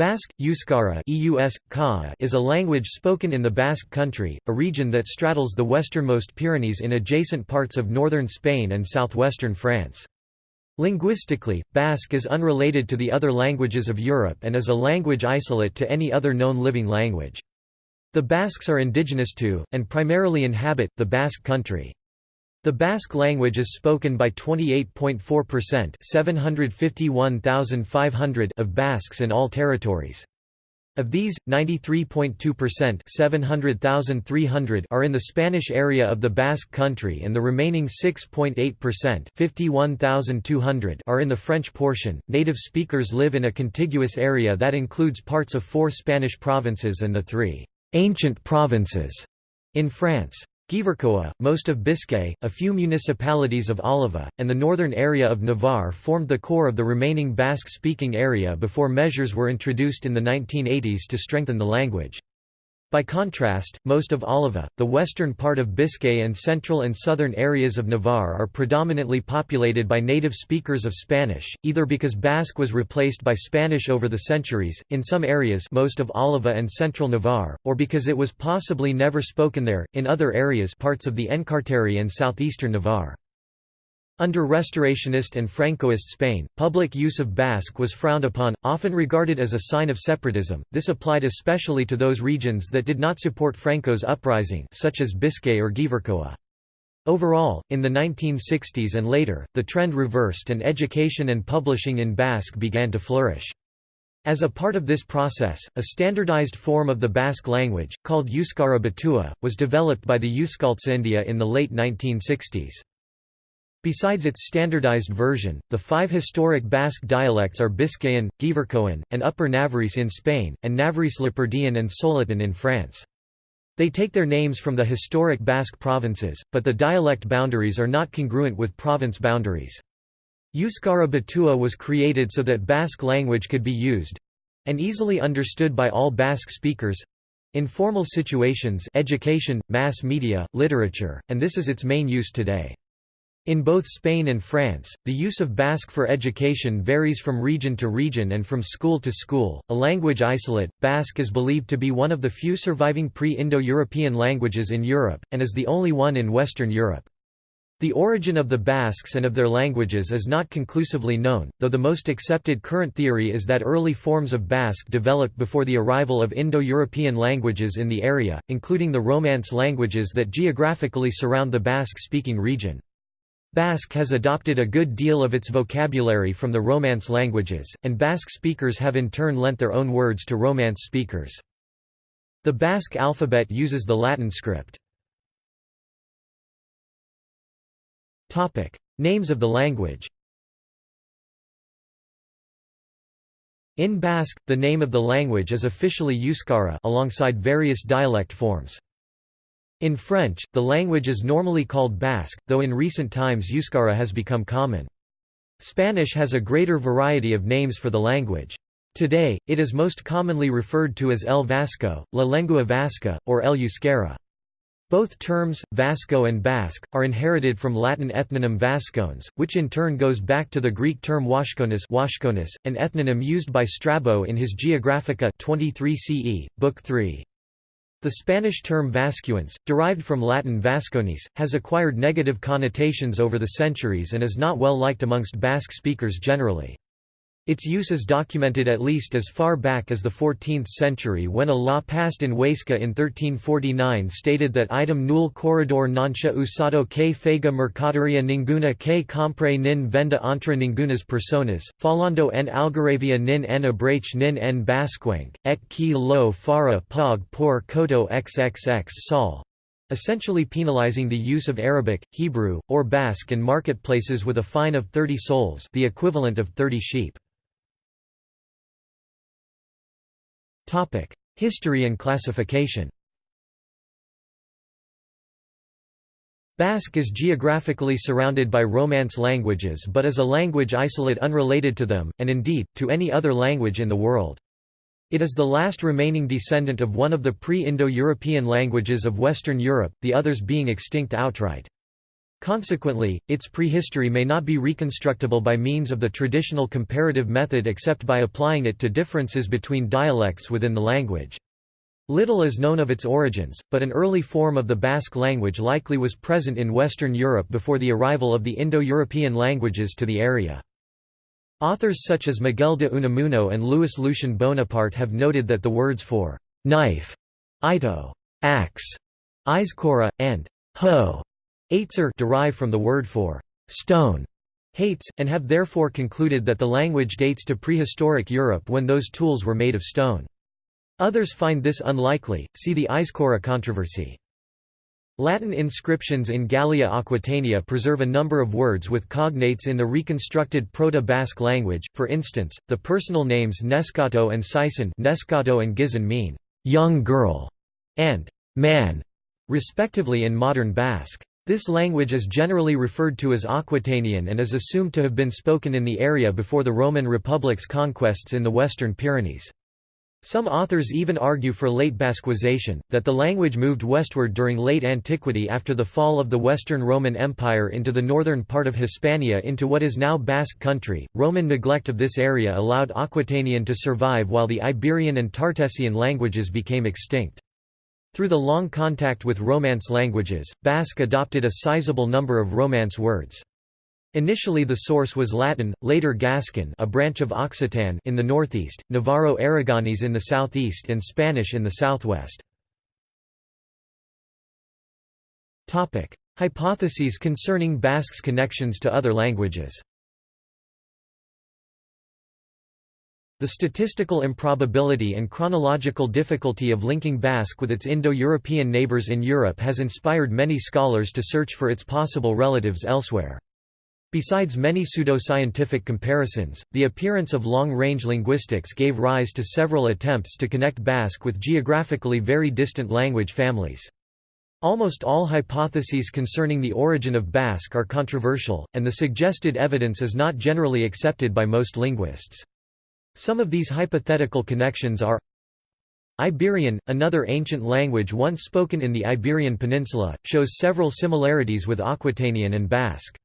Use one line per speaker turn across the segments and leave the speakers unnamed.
Basque, Euskara is a language spoken in the Basque Country, a region that straddles the westernmost Pyrenees in adjacent parts of northern Spain and southwestern France. Linguistically, Basque is unrelated to the other languages of Europe and is a language isolate to any other known living language. The Basques are indigenous to, and primarily inhabit, the Basque Country. The Basque language is spoken by 28.4% 751,500 of Basques in all territories. Of these, 93.2% 700,300 are in the Spanish area of the Basque country and the remaining 6.8% 51,200 are in the French portion. Native speakers live in a contiguous area that includes parts of four Spanish provinces and the three ancient provinces in France. Gipuzkoa, most of Biscay, a few municipalities of Álava, and the northern area of Navarre formed the core of the remaining Basque-speaking area before measures were introduced in the 1980s to strengthen the language. By contrast, most of Álava, the western part of Biscay and central and southern areas of Navarre are predominantly populated by native speakers of Spanish, either because Basque was replaced by Spanish over the centuries, in some areas most of Álava and central Navarre, or because it was possibly never spoken there, in other areas parts of the Enkarterri and southeastern Navarre. Under Restorationist and Francoist Spain, public use of Basque was frowned upon, often regarded as a sign of separatism. This applied especially to those regions that did not support Franco's uprising, such as Biscay or Gipuzkoa. Overall, in the 1960s and later, the trend reversed and education and publishing in Basque began to flourish. As a part of this process, a standardized form of the Basque language, called Euskara Batua, was developed by the Euskaltzaindia in the late 1960s. Besides its standardized version, the five historic Basque dialects are Biscayan, Gipuzkoan, and Upper Navarrese in Spain, and Navarrese Lapurdian and Soletan in France. They take their names from the historic Basque provinces, but the dialect boundaries are not congruent with province boundaries. Euskara Batua was created so that Basque language could be used—and easily understood by all Basque speakers—in formal situations education, mass media, literature, and this is its main use today. In both Spain and France, the use of Basque for education varies from region to region and from school to school. A language isolate, Basque is believed to be one of the few surviving pre Indo European languages in Europe, and is the only one in Western Europe. The origin of the Basques and of their languages is not conclusively known, though the most accepted current theory is that early forms of Basque developed before the arrival of Indo-European languages in the area, including the Romance languages that geographically surround the Basque-speaking region. Basque has adopted a good deal of its vocabulary from the Romance languages, and Basque speakers have in turn lent their own words to Romance speakers. The Basque alphabet uses the Latin script. Names of the language In Basque, the name of the language is officially Euskara alongside various dialect forms. In French, the language is normally called Basque, though in recent times Euskara has become common. Spanish has a greater variety of names for the language. Today, it is most commonly referred to as El Vasco, La Lengua Vasca, or El Euskera. Both terms, Vasco and Basque, are inherited from Latin ethnonym Vascones, which in turn goes back to the Greek term Washkonis an ethnonym used by Strabo in his Geographica 23 CE, Book 3. The Spanish term Vascuence, derived from Latin Vasconis, has acquired negative connotations over the centuries and is not well liked amongst Basque speakers generally. Its use is documented at least as far back as the 14th century when a law passed in Huesca in 1349 stated that item nul corridor nancia usado que fega mercaderia ninguna que compre nin venda entre ningunas personas, falando en algaravia nin en abrache nin en basquenc, et qui lo fara pog por koto xxx sol essentially penalizing the use of Arabic, Hebrew, or Basque in marketplaces with a fine of 30 sols the equivalent of 30 sheep. History and classification Basque is geographically surrounded by Romance languages but is a language isolate unrelated to them, and indeed, to any other language in the world. It is the last remaining descendant of one of the pre-Indo-European languages of Western Europe, the others being extinct outright. Consequently, its prehistory may not be reconstructible by means of the traditional comparative method except by applying it to differences between dialects within the language. Little is known of its origins, but an early form of the Basque language likely was present in Western Europe before the arrival of the Indo-European languages to the area. Authors such as Miguel de Unamuno and Louis Lucien Bonaparte have noted that the words for knife, ito, axe, Aizkora, and ho Aitzer derive from the word for stone, hates, and have therefore concluded that the language dates to prehistoric Europe when those tools were made of stone. Others find this unlikely, see the Aizkora controversy. Latin inscriptions in Gallia Aquitania preserve a number of words with cognates in the reconstructed Proto-Basque language, for instance, the personal names Nescato and Sison Nescato and Gizon mean, young girl, and man, respectively in modern Basque. This language is generally referred to as Aquitanian and is assumed to have been spoken in the area before the Roman Republic's conquests in the Western Pyrenees. Some authors even argue for late Basquization, that the language moved westward during late antiquity after the fall of the Western Roman Empire into the northern part of Hispania into what is now Basque country. Roman neglect of this area allowed Aquitanian to survive while the Iberian and Tartessian languages became extinct. Through the long contact with Romance languages, Basque adopted a sizable number of Romance words. Initially the source was Latin, later Gascon a branch of Occitan in the northeast, Navarro-Aragonese in the southeast and Spanish in the southwest. Hypotheses concerning Basque's connections to other languages The statistical improbability and chronological difficulty of linking Basque with its Indo-European neighbors in Europe has inspired many scholars to search for its possible relatives elsewhere. Besides many pseudoscientific comparisons, the appearance of long-range linguistics gave rise to several attempts to connect Basque with geographically very distant language families. Almost all hypotheses concerning the origin of Basque are controversial, and the suggested evidence is not generally accepted by most linguists. Some of these hypothetical connections are Iberian, another ancient language once spoken in the Iberian Peninsula, shows several similarities with Aquitanian and Basque.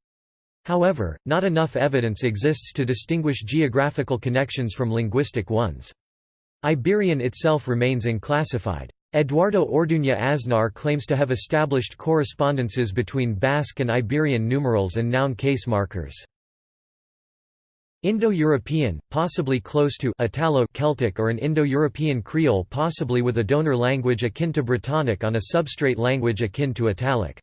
However, not enough evidence exists to distinguish geographical connections from linguistic ones. Iberian itself remains unclassified. Eduardo Orduña Aznar claims to have established correspondences between Basque and Iberian numerals and noun case markers. Indo-European, possibly close to Italo-Celtic or an Indo-European Creole possibly with a donor language akin to Brittonic on a substrate language akin to Italic.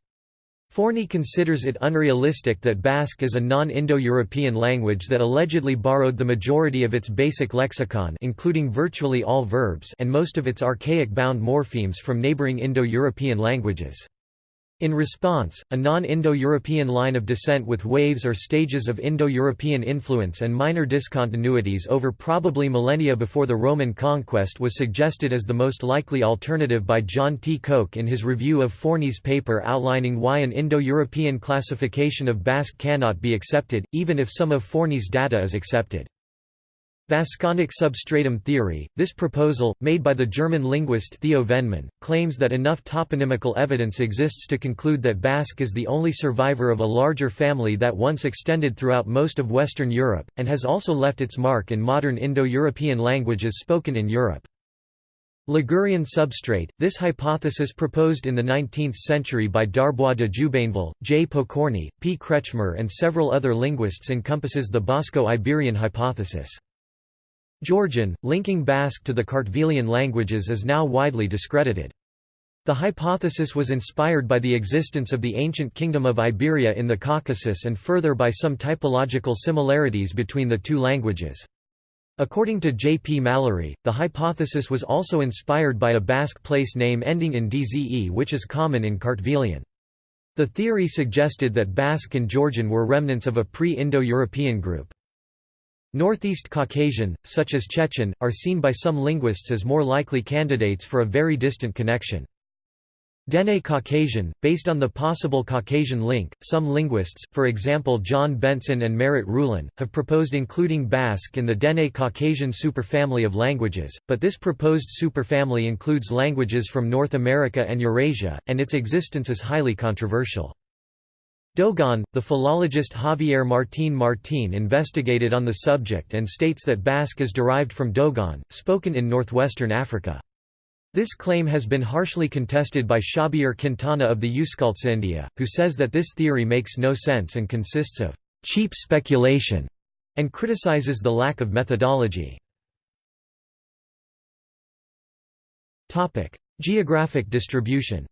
Forni considers it unrealistic that Basque is a non-Indo-European language that allegedly borrowed the majority of its basic lexicon including virtually all verbs and most of its archaic bound morphemes from neighboring Indo-European languages. In response, a non-Indo-European line of descent with waves or stages of Indo-European influence and minor discontinuities over probably millennia before the Roman conquest was suggested as the most likely alternative by John T. Koch in his review of Forni's paper outlining why an Indo-European classification of Basque cannot be accepted, even if some of Forni's data is accepted. Vasconic substratum theory, this proposal, made by the German linguist Theo Vennemann, claims that enough toponymical evidence exists to conclude that Basque is the only survivor of a larger family that once extended throughout most of Western Europe, and has also left its mark in modern Indo-European languages spoken in Europe. Ligurian substrate, this hypothesis proposed in the 19th century by d'Arbois de Jubainville, J. Pokorny, P. Kretschmer and several other linguists encompasses the Basco-Iberian hypothesis. Georgian, linking Basque to the Kartvelian languages is now widely discredited. The hypothesis was inspired by the existence of the ancient kingdom of Iberia in the Caucasus and further by some typological similarities between the two languages. According to J. P. Mallory, the hypothesis was also inspired by a Basque place name ending in dze which is common in Kartvelian. The theory suggested that Basque and Georgian were remnants of a pre-Indo-European group. Northeast Caucasian, such as Chechen, are seen by some linguists as more likely candidates for a very distant connection. Dene Caucasian, based on the possible Caucasian link, some linguists, for example John Bengtson and Merritt Ruhlen, have proposed including Basque in the Dene Caucasian superfamily of languages, but this proposed superfamily includes languages from North America and Eurasia, and its existence is highly controversial. Dogon, the philologist Javier Martín Martín investigated on the subject and states that Basque is derived from Dogon, spoken in northwestern Africa. This claim has been harshly contested by Xavier Quintana of the Euskaltzaindia, who says that this theory makes no sense and consists of cheap speculation, and criticizes the lack of methodology. Geographic distribution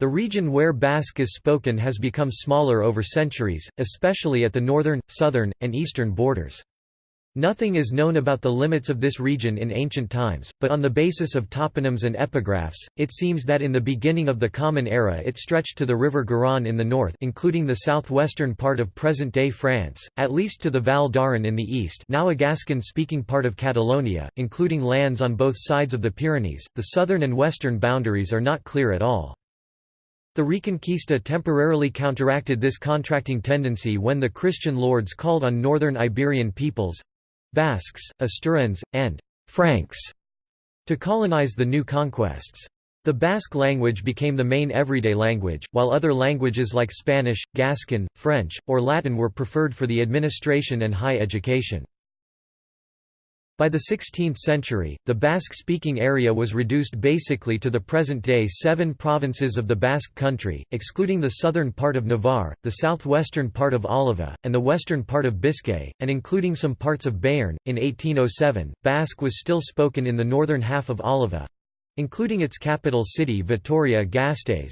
The region where Basque is spoken has become smaller over centuries, especially at the northern, southern, and eastern borders. Nothing is known about the limits of this region in ancient times, but on the basis of toponyms and epigraphs, it seems that in the beginning of the Common Era it stretched to the river Garonne in the north including the southwestern part of present-day France, at least to the Val d'Aran in the east now a Gascon-speaking part of Catalonia, including lands on both sides of the Pyrenees. The southern and western boundaries are not clear at all. The Reconquista temporarily counteracted this contracting tendency when the Christian lords called on northern Iberian peoples—Basques, Asturians, and «Franks» to colonize the new conquests. The Basque language became the main everyday language, while other languages like Spanish, Gascon, French, or Latin were preferred for the administration and high education. By the 16th century, the Basque-speaking area was reduced basically to the present-day seven provinces of the Basque country, excluding the southern part of Navarre, the southwestern part of Álava, and the western part of Biscay, and including some parts of Béarn. In 1807, Basque was still spoken in the northern half of Álava—including its capital city Vitoria-Gasteiz,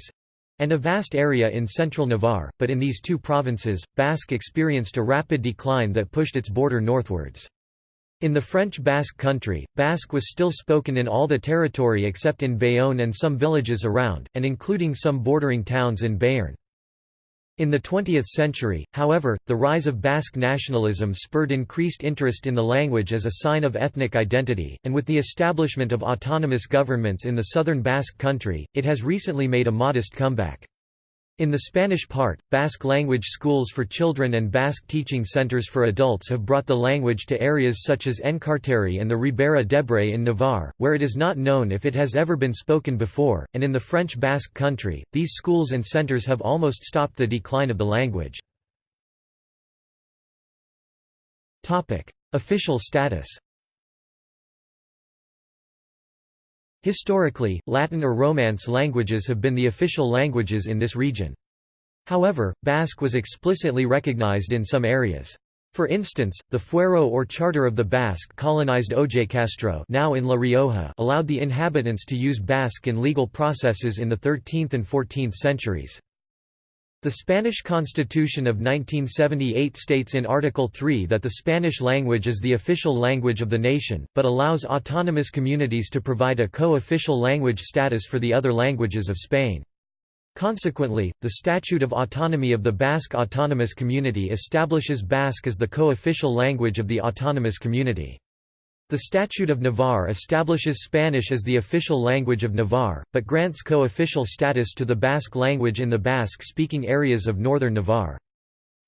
and a vast area in central Navarre, but in these two provinces, Basque experienced a rapid decline that pushed its border northwards. In the French Basque country, Basque was still spoken in all the territory except in Bayonne and some villages around, and including some bordering towns in Béarn. In the 20th century, however, the rise of Basque nationalism spurred increased interest in the language as a sign of ethnic identity, and with the establishment of autonomous governments in the southern Basque country, it has recently made a modest comeback. In the Spanish part, Basque language schools for children and Basque teaching centers for adults have brought the language to areas such as Enkarterri and the Ribera d'Ebre in Navarre, where it is not known if it has ever been spoken before, and in the French Basque country, these schools and centers have almost stopped the decline of the language. Official status Historically, Latin or Romance languages have been the official languages in this region. However, Basque was explicitly recognized in some areas. For instance, the Fuero or Charter of the Basque colonized Ojacastro now in La Rioja allowed the inhabitants to use Basque in legal processes in the 13th and 14th centuries. The Spanish Constitution of 1978 states in Article 3 that the Spanish language is the official language of the nation, but allows autonomous communities to provide a co-official language status for the other languages of Spain. Consequently, the Statute of Autonomy of the Basque Autonomous Community establishes Basque as the co-official language of the autonomous community. The Statute of Navarre establishes Spanish as the official language of Navarre, but grants co-official status to the Basque language in the Basque-speaking areas of northern Navarre.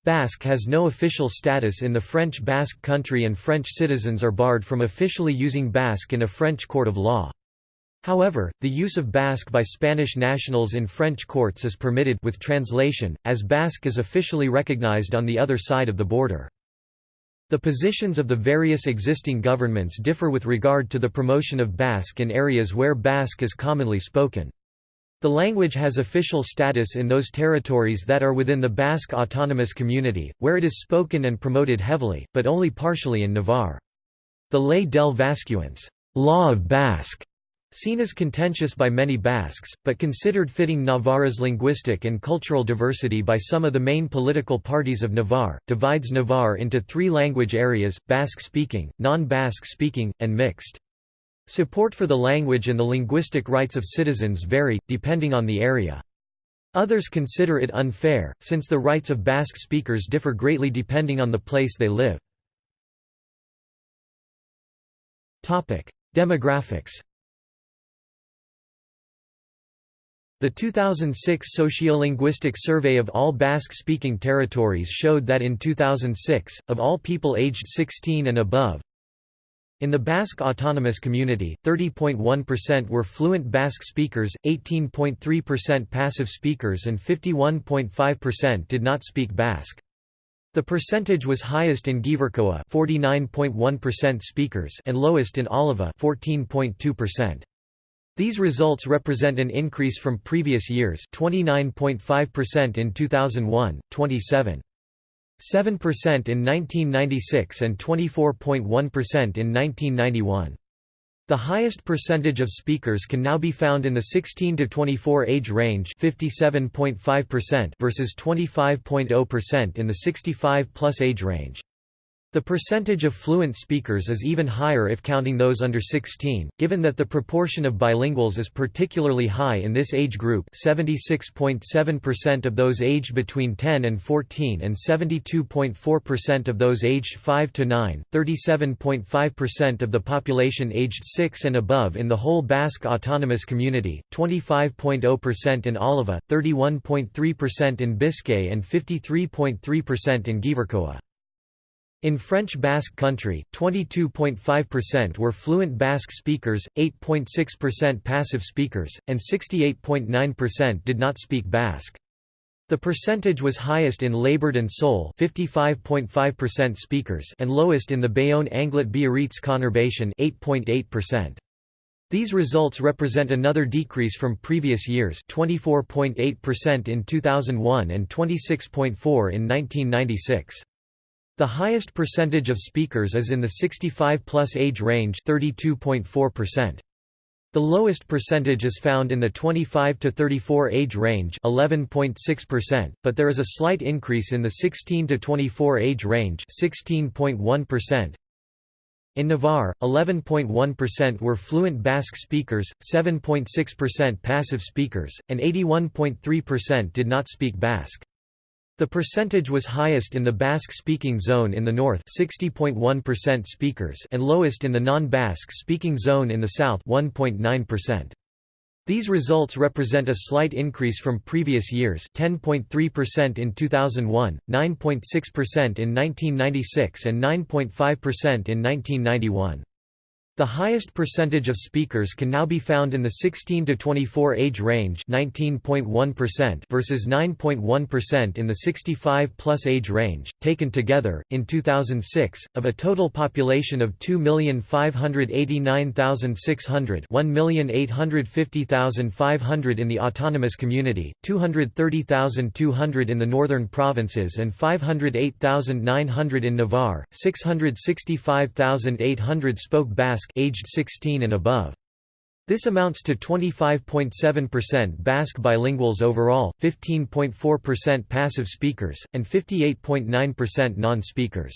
Basque has no official status in the French Basque country and French citizens are barred from officially using Basque in a French court of law. However, the use of Basque by Spanish nationals in French courts is permitted with translation, as Basque is officially recognized on the other side of the border. The positions of the various existing governments differ with regard to the promotion of Basque in areas where Basque is commonly spoken. The language has official status in those territories that are within the Basque Autonomous Community, where it is spoken and promoted heavily, but only partially in Navarre. The Ley del Vascuence law of Basque Seen as contentious by many Basques, but considered fitting Navarra's linguistic and cultural diversity by some of the main political parties of Navarre, divides Navarre into three language areas, Basque-speaking, non-Basque-speaking, and mixed. Support for the language and the linguistic rights of citizens vary, depending on the area. Others consider it unfair, since the rights of Basque speakers differ greatly depending on the place they live. Demographics The 2006 Sociolinguistic Survey of all Basque-speaking territories showed that in 2006, of all people aged 16 and above, In the Basque Autonomous Community, 30.1% were fluent Basque speakers, 18.3% passive speakers and 51.5% did not speak Basque. The percentage was highest in Gipuzkoa 49.1% speakers and lowest in Álava 14.2%. These results represent an increase from previous years 29.5% in 2001, 27. 7% in 1996 and 24.1% in 1991. The highest percentage of speakers can now be found in the 16 to 24 age range, 57.5% versus 25.0% in the 65 plus age range. The percentage of fluent speakers is even higher if counting those under 16, given that the proportion of bilinguals is particularly high in this age group 76.7% of those aged between 10 and 14 and 72.4% of those aged 5 to 9, 37.5% of the population aged 6 and above in the whole Basque Autonomous Community, 25.0% in Álava, 31.3% in Biscay and 53.3% in Gipuzkoa. In French Basque Country, 22.5% were fluent Basque speakers, 8.6% passive speakers, and 68.9% did not speak Basque. The percentage was highest in Labourd and Soule 55.5% speakers and lowest in the Bayonne Anglet Biarritz conurbation 8.8%. These results represent another decrease from previous years 24.8% in 2001 and 26.4 in 1996. The highest percentage of speakers is in the 65-plus age range 32.4%. The lowest percentage is found in the 25 to 34 age range 11.6%, but there is a slight increase in the 16 to 24 age range 16.1%. In Navarre, 11.1% were fluent Basque speakers, 7.6% passive speakers, and 81.3% did not speak Basque. The percentage was highest in the Basque-speaking zone in the north 60.1% speakers and lowest in the non-Basque speaking zone in the south 1.9%. These results represent a slight increase from previous years 10.3% in 2001, 9.6% in 1996 and 9.5% in 1991. The highest percentage of speakers can now be found in the 16 to 24 age range 19.1% versus 9.1% in the 65 plus age range. Taken together, in 2006, of a total population of 2,589,600 1,850,500 in the autonomous community, 230,200 in the northern provinces and 508,900 in Navarre, 665,800 spoke Basque aged 16 and above. This amounts to 25.7% Basque bilinguals overall, 15.4% passive speakers, and 58.9% non-speakers.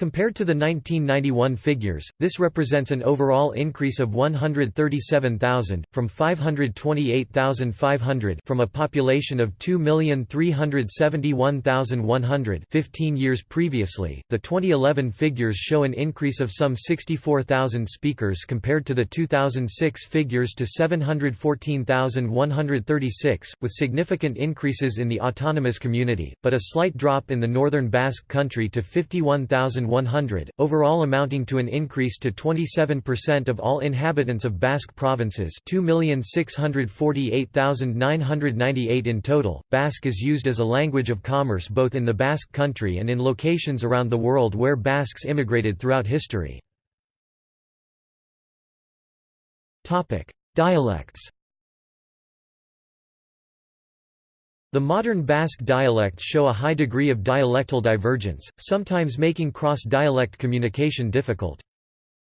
Compared to the 1991 figures, this represents an overall increase of 137,000, from 528,500 from a population of 2,371,100 15 years previously. The 2011 figures show an increase of some 64,000 speakers compared to the 2006 figures to 714,136, with significant increases in the autonomous community, but a slight drop in the northern Basque country to 51,000 100, overall amounting to an increase to 27% of all inhabitants of Basque provinces 2,648,998 in total. Basque is used as a language of commerce both in the Basque country and in locations around the world where Basques immigrated throughout history. Dialects The modern Basque dialects show a high degree of dialectal divergence, sometimes making cross-dialect communication difficult.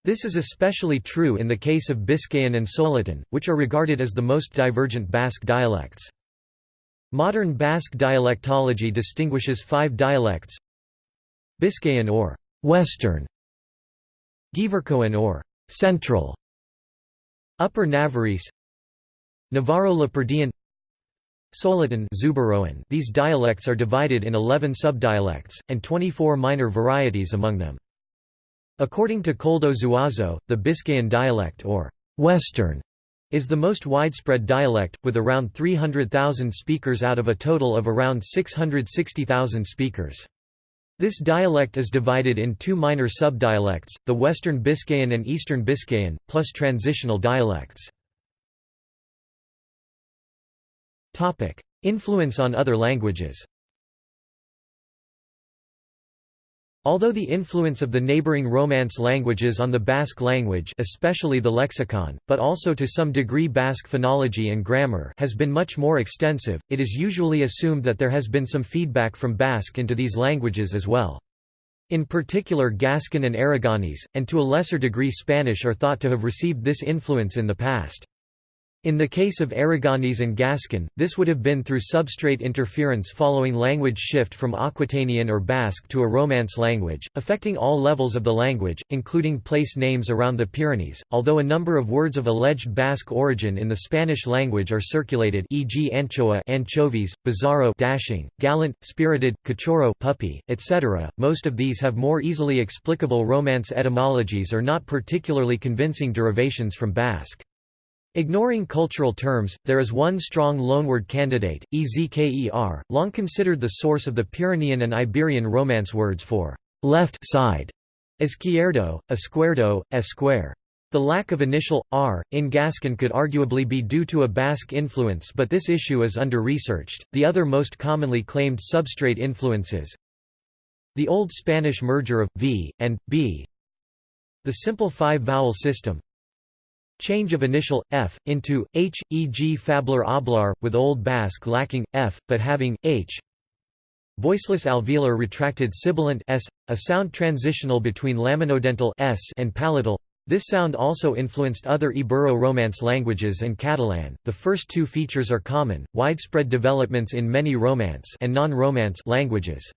This is especially true in the case of Biscayan and Soletan, which are regarded as the most divergent Basque dialects. Modern Basque dialectology distinguishes five dialects Biscayan or «Western», Gipuzkoan or «Central», Upper Navarrese Navarro-Lapurdian These dialects are divided in 11 subdialects, and 24 minor varieties among them. According to Koldo Zuazo, the Biscayan dialect or «Western» is the most widespread dialect, with around 300,000 speakers out of a total of around 660,000 speakers. This dialect is divided in two minor subdialects, the Western Biscayan and Eastern Biscayan, plus transitional dialects. Influence on other languages Although the influence of the neighboring Romance languages on the Basque language especially the lexicon, but also to some degree Basque phonology and grammar has been much more extensive, it is usually assumed that there has been some feedback from Basque into these languages as well. In particular Gascon and Aragonese, and to a lesser degree Spanish are thought to have received this influence in the past. In the case of Aragonese and Gascon, this would have been through substrate interference following language shift from Aquitanian or Basque to a Romance language, affecting all levels of the language, including place names around the Pyrenees, although a number of words of alleged Basque origin in the Spanish language are circulated e.g. anchoa anchovies, bizarro dashing, gallant, spirited, cachorro puppy, etc. Most of these have more easily explicable Romance etymologies or not particularly convincing derivations from Basque. Ignoring cultural terms, there is one strong loanword candidate, ezker, long considered the source of the Pyrenean and Iberian Romance words for left side, izquierdo, esquerdo, esquare. The lack of initial r in Gascon could arguably be due to a Basque influence, but this issue is under-researched. The other most commonly claimed substrate influences the Old Spanish merger of v and b, the simple five-vowel system, Change of initial, f, into, h, e.g. fablar oblar, with Old Basque lacking, f, but having, h. Voiceless alveolar retracted sibilant s, a sound transitional between laminodental s and palatal. This sound also influenced other Ibero-Romance languages and Catalan. The first two features are common, widespread developments in many Romance and non-Romance languages.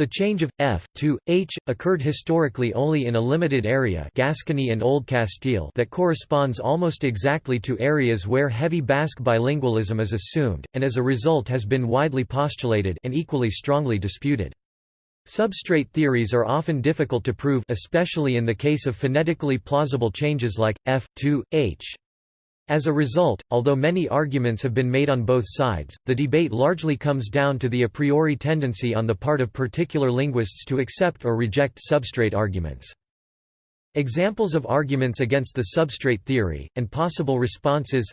The change of f to h occurred historically only in a limited area, Gascony and Old Castile, that corresponds almost exactly to areas where heavy Basque bilingualism is assumed, and as a result has been widely postulated and equally strongly disputed. Substrate theories are often difficult to prove especially in the case of phonetically plausible changes like f to h. As a result, although many arguments have been made on both sides, the debate largely comes down to the a priori tendency on the part of particular linguists to accept or reject substrate arguments. Examples of arguments against the substrate theory, and possible responses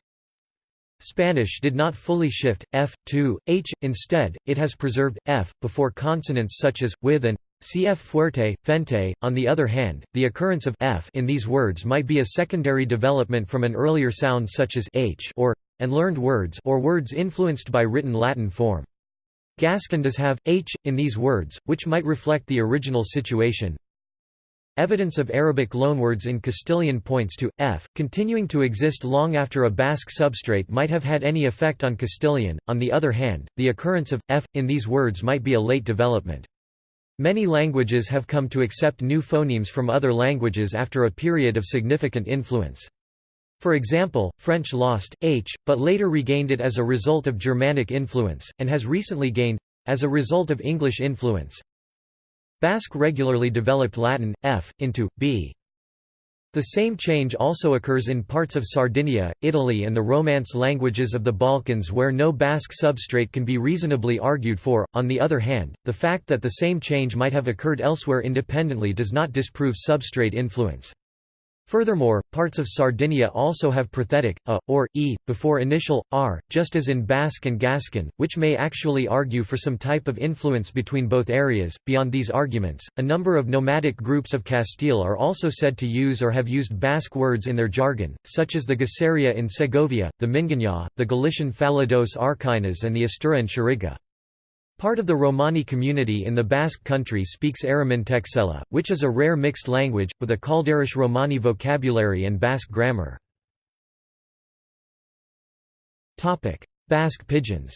Spanish did not fully shift, f, to, h, instead, it has preserved, f, before consonants such as, with and Cf fuerte, fente. On the other hand, the occurrence of f in these words might be a secondary development from an earlier sound such as h or and learned words or words influenced by written Latin form. Gascon does have h in these words, which might reflect the original situation. Evidence of Arabic loanwords in Castilian points to f continuing to exist long after a Basque substrate might have had any effect on Castilian. On the other hand, the occurrence of f in these words might be a late development. Many languages have come to accept new phonemes from other languages after a period of significant influence. For example, French lost h, but later regained it as a result of Germanic influence, and has recently gained as a result of English influence. Basque regularly developed Latin f into b. The same change also occurs in parts of Sardinia, Italy and the Romance languages of the Balkans where no Basque substrate can be reasonably argued for. On the other hand, the fact that the same change might have occurred elsewhere independently does not disprove substrate influence. Furthermore, parts of Sardinia also have prothetic a, or e, before initial, r, just as in Basque and Gascon, which may actually argue for some type of influence between both areas. Beyond these arguments, a number of nomadic groups of Castile are also said to use or have used Basque words in their jargon, such as the Gaceria in Segovia, the Mingaña, the Galician Falados Arquinas and the Asturian Chiriga. Part of the Romani community in the Basque country speaks Erromintxela, which is a rare mixed language, with a Kalderash Romani vocabulary and Basque grammar. Basque pidgins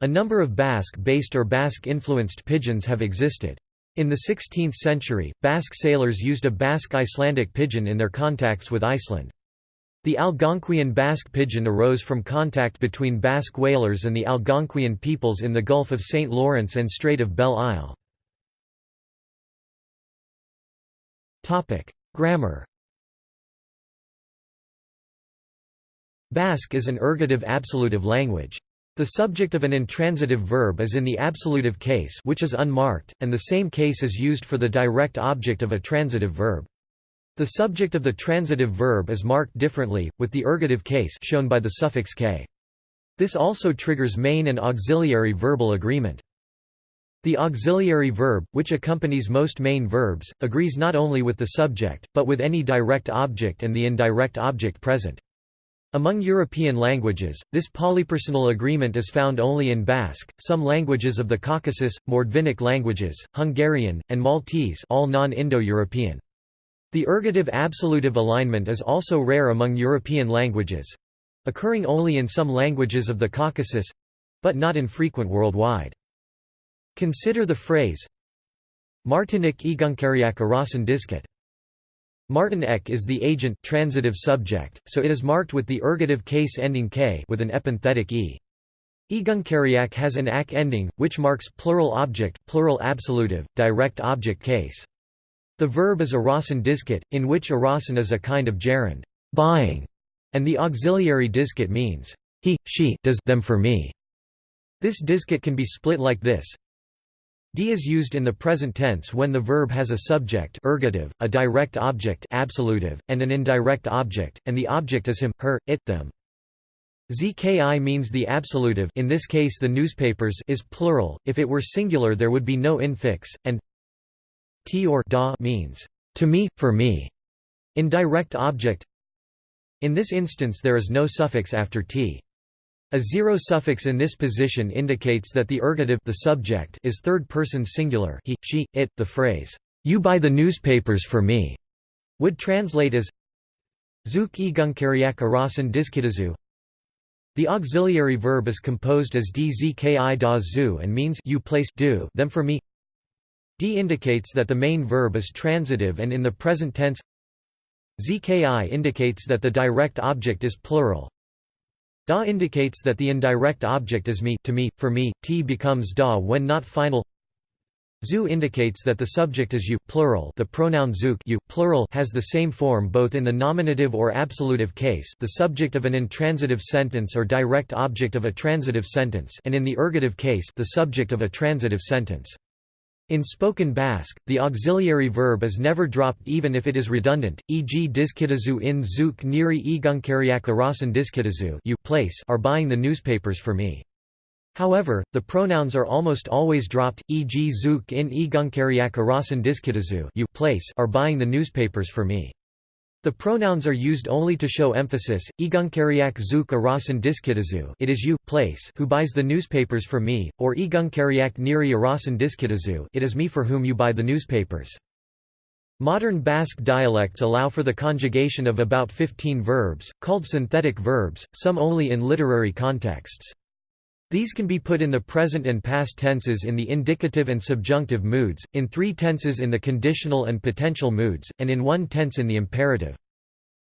A number of Basque-based or Basque-influenced pidgins have existed. In the 16th century, Basque sailors used a Basque Icelandic pidgin in their contacts with Iceland. The Algonquian Basque pidgin arose from contact between Basque whalers and the Algonquian peoples in the Gulf of St. Lawrence and Strait of Belle Isle. Grammar Basque is an ergative absolutive language. The subject of an intransitive verb is in the absolutive case which is unmarked, and the same case is used for the direct object of a transitive verb. The subject of the transitive verb is marked differently, with the ergative case shown by the suffix k. This also triggers main and auxiliary verbal agreement. The auxiliary verb, which accompanies most main verbs, agrees not only with the subject, but with any direct object and the indirect object present. Among European languages, this polypersonal agreement is found only in Basque, some languages of the Caucasus, Mordvinic languages, Hungarian, and Maltese all non-Indo-European. The ergative-absolutive alignment is also rare among European languages—occurring only in some languages of the Caucasus—but not infrequent worldwide. Consider the phrase Martinik egunkariak arasan disket. Martin ek is the agent transitive subject, so it is marked with the ergative case ending k with an epenthetic e. Egunkariak has an ak ending, which marks plural object plural absolutive, direct object case. The verb is arasan disket, in which arasan is a kind of gerund buying, and the auxiliary disket means he, she does them for me. This disket can be split like this D is used in the present tense when the verb has a subject ergative, a direct object absolutive, and an indirect object, and the object is him, her, it, them. Zki means the absolutive in this case the newspapers is plural, if it were singular there would be no infix, and t or da means, to me, for me, indirect object. In this instance there is no suffix after t. A zero suffix in this position indicates that the ergative the subject is third-person singular he, she, it. The phrase, "'You buy the newspapers for me' would translate as Zuk egunkariak arasan diskitazu The auxiliary verb is composed as dzki da zu and means you place do them for me D indicates that the main verb is transitive and in the present tense Zki indicates that the direct object is plural Da indicates that the indirect object is me to me, for me, t becomes da when not final Zu indicates that the subject is you plural the pronoun zuk you plural has the same form both in the nominative or absolutive case the subject of an intransitive sentence or direct object of a transitive sentence and in the ergative case the subject of a transitive sentence. In spoken Basque, the auxiliary verb is never dropped even if it is redundant, e.g. diskitazu in zuk niri egunkariak arasan diskitazu you place are buying the newspapers for me. However, the pronouns are almost always dropped, e.g. zuk in egunkariak arasan diskitazu you place are buying the newspapers for me. The pronouns are used only to show emphasis. Egunkariak zuk arasan diskitazu it is you place who buys the newspapers for me, or egunkariak niri arasan diskitazu it is me for whom you buy the newspapers. Modern Basque dialects allow for the conjugation of about 15 verbs, called synthetic verbs, some only in literary contexts. These can be put in the present and past tenses in the indicative and subjunctive moods, in three tenses in the conditional and potential moods, and in one tense in the imperative.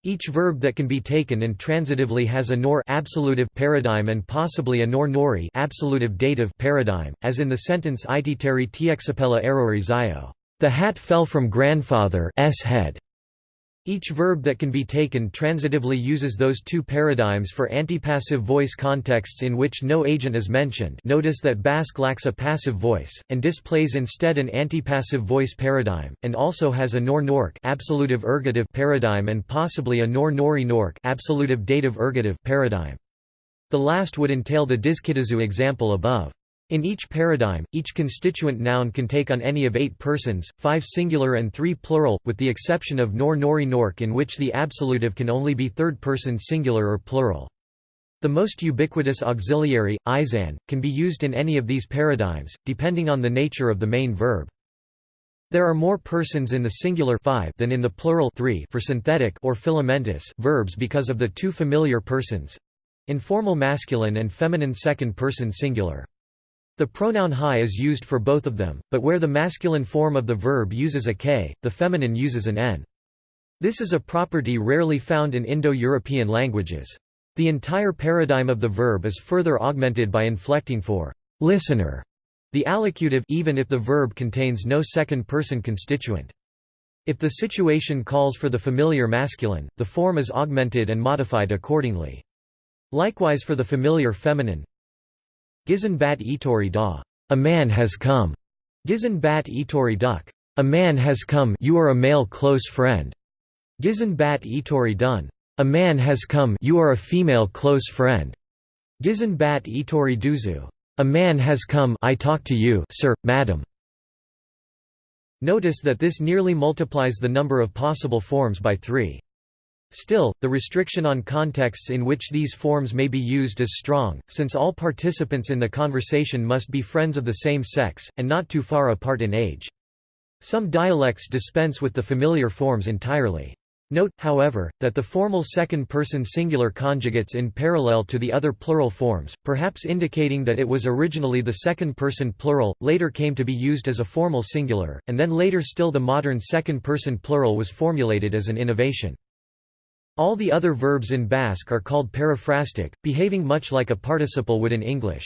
Each verb that can be taken intransitively has a nor absolutive paradigm and possibly a nor nori absolutive dative paradigm, as in the sentence Ititeri tiexapella errori zio. The hat fell from grandfather's head. Each verb that can be taken transitively uses those two paradigms for antipassive voice contexts in which no agent is mentioned notice that Basque lacks a passive voice, and displays instead an antipassive voice paradigm, and also has a nor-nork ergative paradigm and possibly a nor-nori-nork dative ergative paradigm. The last would entail the diskitazu example above. In each paradigm, each constituent noun can take on any of eight persons, five singular and three plural, with the exception of nor nori nork in which the absolutive can only be third-person singular or plural. The most ubiquitous auxiliary, izan, can be used in any of these paradigms, depending on the nature of the main verb. There are more persons in the singular five than in the plural three for synthetic or filamentous verbs because of the two familiar persons—informal masculine and feminine second-person singular. The pronoun hi is used for both of them, but where the masculine form of the verb uses a k, the feminine uses an n. This is a property rarely found in Indo-European languages. The entire paradigm of the verb is further augmented by inflecting for listener, the allocutive even if the verb contains no second-person constituent. If the situation calls for the familiar masculine, the form is augmented and modified accordingly. Likewise for the familiar feminine, Gizon bat itori da. A man has come. Gizon bat itori duk. A man has come you are a male close friend. Gizon bat itori dun. A man has come you are a female close friend. Gizon bat itori duzu. A man has come I talk to you sir, madam. Notice that this nearly multiplies the number of possible forms by three. Still, the restriction on contexts in which these forms may be used is strong, since all participants in the conversation must be friends of the same sex, and not too far apart in age. Some dialects dispense with the familiar forms entirely. Note, however, that the formal second-person singular conjugates in parallel to the other plural forms, perhaps indicating that it was originally the second-person plural, later came to be used as a formal singular, and then later still the modern second-person plural was formulated as an innovation. All the other verbs in Basque are called periphrastic, behaving much like a participle would in English.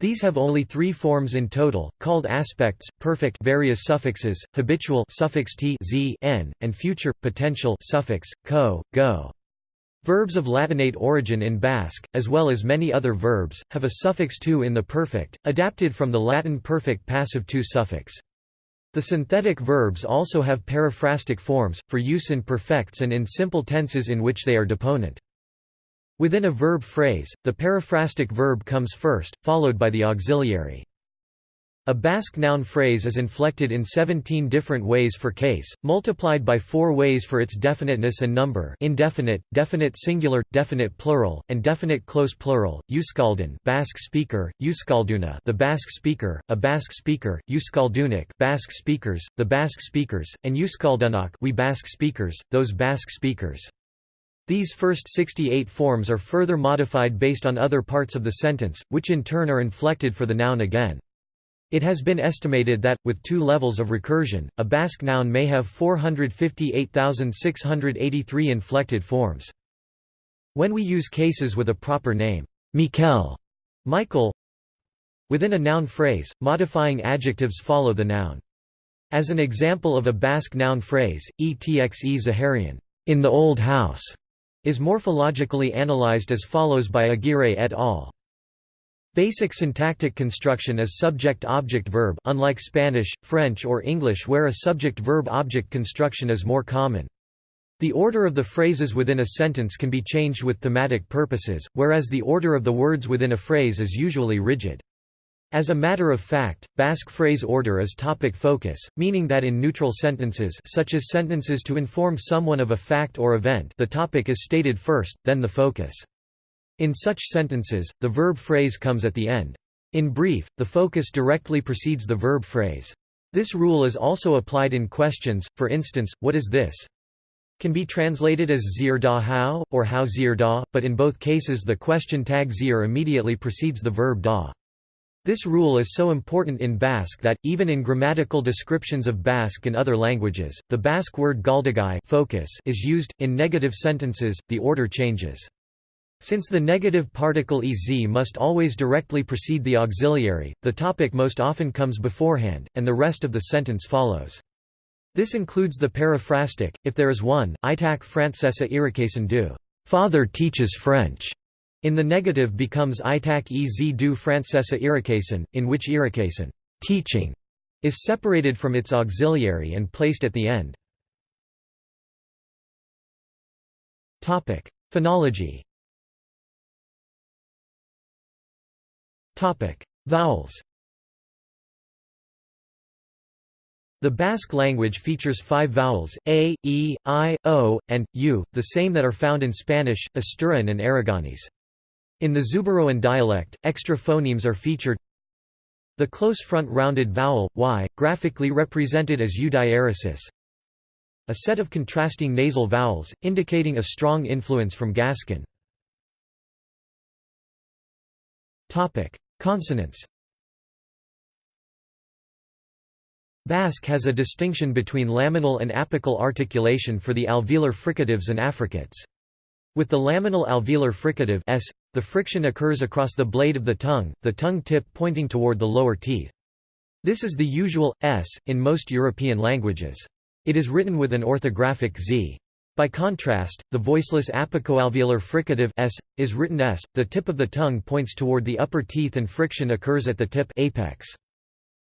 These have only three forms in total, called aspects, perfect various suffixes, habitual suffix t z n, and future, potential suffix, co, go. Verbs of Latinate origin in Basque, as well as many other verbs, have a suffix tu in the perfect, adapted from the Latin perfect passive tu suffix. The synthetic verbs also have periphrastic forms, for use in perfects and in simple tenses in which they are deponent. Within a verb phrase, the periphrastic verb comes first, followed by the auxiliary. A Basque noun phrase is inflected in 17 different ways for case, multiplied by 4 ways for its definiteness and number indefinite, definite singular, definite plural, and definite close plural, Euskaldun Basque speaker, Euskalduna the Basque speaker, a Basque speaker, Euskaldunik Basque speakers, the Basque speakers, and Euskaldunak we Basque speakers, those Basque speakers. These first 68 forms are further modified based on other parts of the sentence, which in turn are inflected for the noun again. It has been estimated that, with two levels of recursion, a Basque noun may have 458,683 inflected forms. When we use cases with a proper name, Mikel, Michael, within a noun phrase, modifying adjectives follow the noun. As an example of a Basque noun phrase, etxe Zaharian, in the old house, is morphologically analyzed as follows by Aguirre et al. Basic syntactic construction is subject-object-verb unlike Spanish, French or English where a subject-verb-object construction is more common. The order of the phrases within a sentence can be changed with thematic purposes, whereas the order of the words within a phrase is usually rigid. As a matter of fact, Basque phrase order is topic focus, meaning that in neutral sentences such as sentences to inform someone of a fact or event the topic is stated first, then the focus. In such sentences, the verb phrase comes at the end. In brief, the focus directly precedes the verb phrase. This rule is also applied in questions, for instance, what is this? Can be translated as zir da how, or how zir da, but in both cases the question tag zir immediately precedes the verb da. This rule is so important in Basque that, even in grammatical descriptions of Basque and other languages, the Basque word galdagai focus is used. In negative sentences, the order changes. Since the negative particle ez must always directly precede the auxiliary, the topic most often comes beforehand, and the rest of the sentence follows. This includes the periphrastic, if there is one, Itak Francesa Irakasen du. Father teaches French. In the negative becomes Itak ez du Francesa Irakasen, in which Irakasen teaching is separated from its auxiliary and placed at the end. Phonology Vowels The Basque language features five vowels, a, e, i, o, and, u, the same that are found in Spanish, Asturian and Aragonese. In the Zuberoan dialect, extra phonemes are featured The close front rounded vowel, y, graphically represented as u diaresis, a set of contrasting nasal vowels, indicating a strong influence from Gascon. Consonants Basque has a distinction between laminal and apical articulation for the alveolar fricatives and affricates. With the laminal alveolar fricative s, the friction occurs across the blade of the tongue, the tongue tip pointing toward the lower teeth. This is the usual s in most European languages. It is written with an orthographic z. By contrast, the voiceless apicoalveolar fricative s is written s. The tip of the tongue points toward the upper teeth and friction occurs at the tip apex.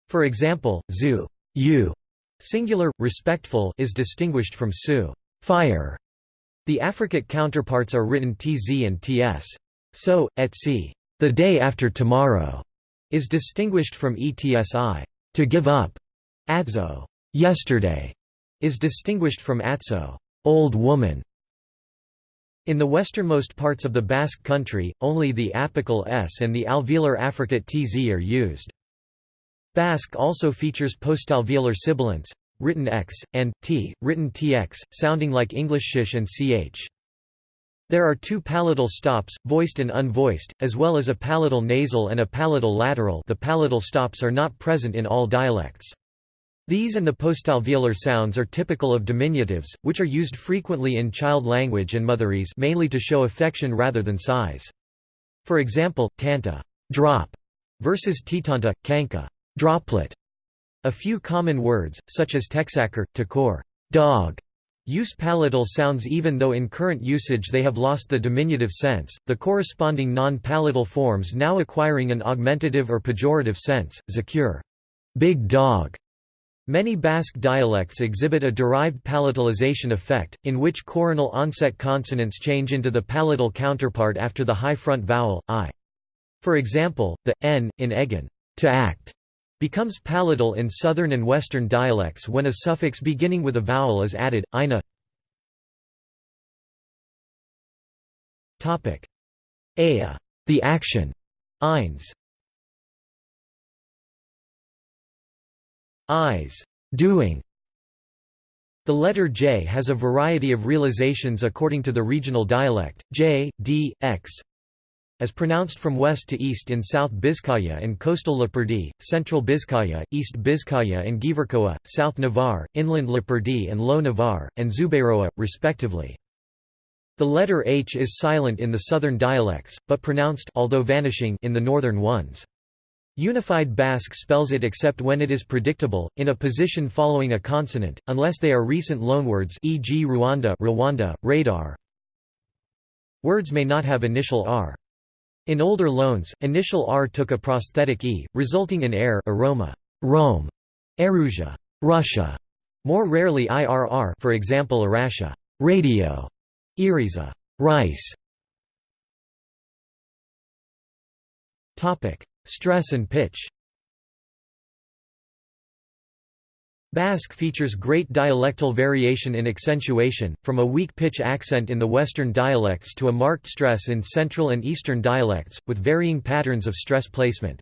For example, zu u, singular, respectful is distinguished from su fire. The affricate counterparts are written tz and ts. So, etsi the day after tomorrow is distinguished from etsi to give up. Atzo yesterday is distinguished from atso old woman. In the westernmost parts of the Basque country, only the apical s and the alveolar affricate tz are used. Basque also features postalveolar sibilants, written x, and t, written tx, sounding like English sh and ch. There are two palatal stops, voiced and unvoiced, as well as a palatal nasal and a palatal lateral the palatal stops are not present in all dialects. These and the postalveolar sounds are typical of diminutives, which are used frequently in child language and motherese mainly to show affection rather than size. For example, tanta drop versus titanta, kanka droplet. A few common words, such as texaker, takor dog, use palatal sounds even though in current usage they have lost the diminutive sense, the corresponding non-palatal forms now acquiring an augmentative or pejorative sense, zakure big dog, Many Basque dialects exhibit a derived palatalization effect, in which coronal onset consonants change into the palatal counterpart after the high front vowel, i. For example, the n, in egan to act, becomes palatal in southern and western dialects when a suffix beginning with a vowel is added, ina. Topic: Aya, the action, eins. Eyes, doing. The letter J has a variety of realizations according to the regional dialect, J, D, X, as pronounced from west to east in South Bizkaia and coastal Lapurdi, Central Bizkaia, East Bizkaia and Gipuzkoa, South Navarre, Inland Lapurdi and Low Navarre, and Zuberoa, respectively. The letter H is silent in the southern dialects, but pronounced although vanishing in the northern ones. Unified Basque spells it except when it is predictable, in a position following a consonant, unless they are recent loanwords e.g. Rwanda, Rwanda radar. Words may not have initial r. In older loans, initial r took a prosthetic e, resulting in air aroma, Rome, Erusia, Russia, more rarely irr for example Arasha, radio, Iriza, rice. Topic: Stress and pitch Basque features great dialectal variation in accentuation, from a weak pitch accent in the western dialects to a marked stress in central and eastern dialects, with varying patterns of stress placement.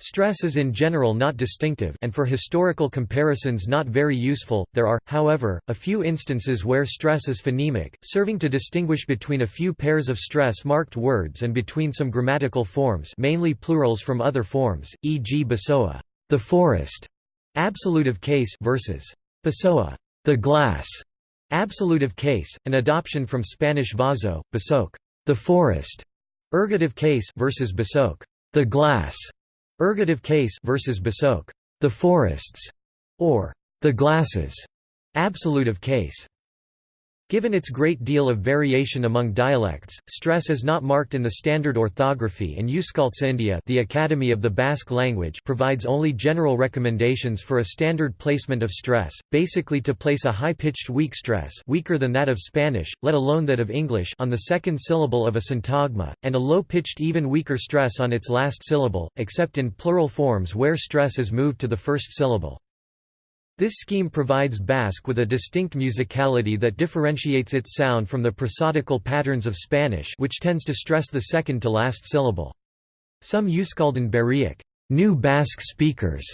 Stress is in general not distinctive and for historical comparisons not very useful. There are, however, a few instances where stress is phonemic, serving to distinguish between a few pairs of stress-marked words and between some grammatical forms, mainly plurals from other forms, e.g. Basoa, the forest, absolutive case versus Pessoa, the glass, absolutive case, an adoption from Spanish vaso, basoc, the forest, ergative case versus basoc, the glass. Ergative case versus Basoc, the forests, or the glasses, absolutive case. Given its great deal of variation among dialects, stress is not marked in the standard orthography and Euskaltzaindia the Academy of the Basque Language provides only general recommendations for a standard placement of stress, basically to place a high-pitched weak stress weaker than that of Spanish, let alone that of English on the second syllable of a syntagma, and a low-pitched even weaker stress on its last syllable, except in plural forms where stress is moved to the first syllable. This scheme provides Basque with a distinct musicality that differentiates its sound from the prosodical patterns of Spanish which tends to stress the second to last syllable. Some Euskaldun Berriak new Basque speakers,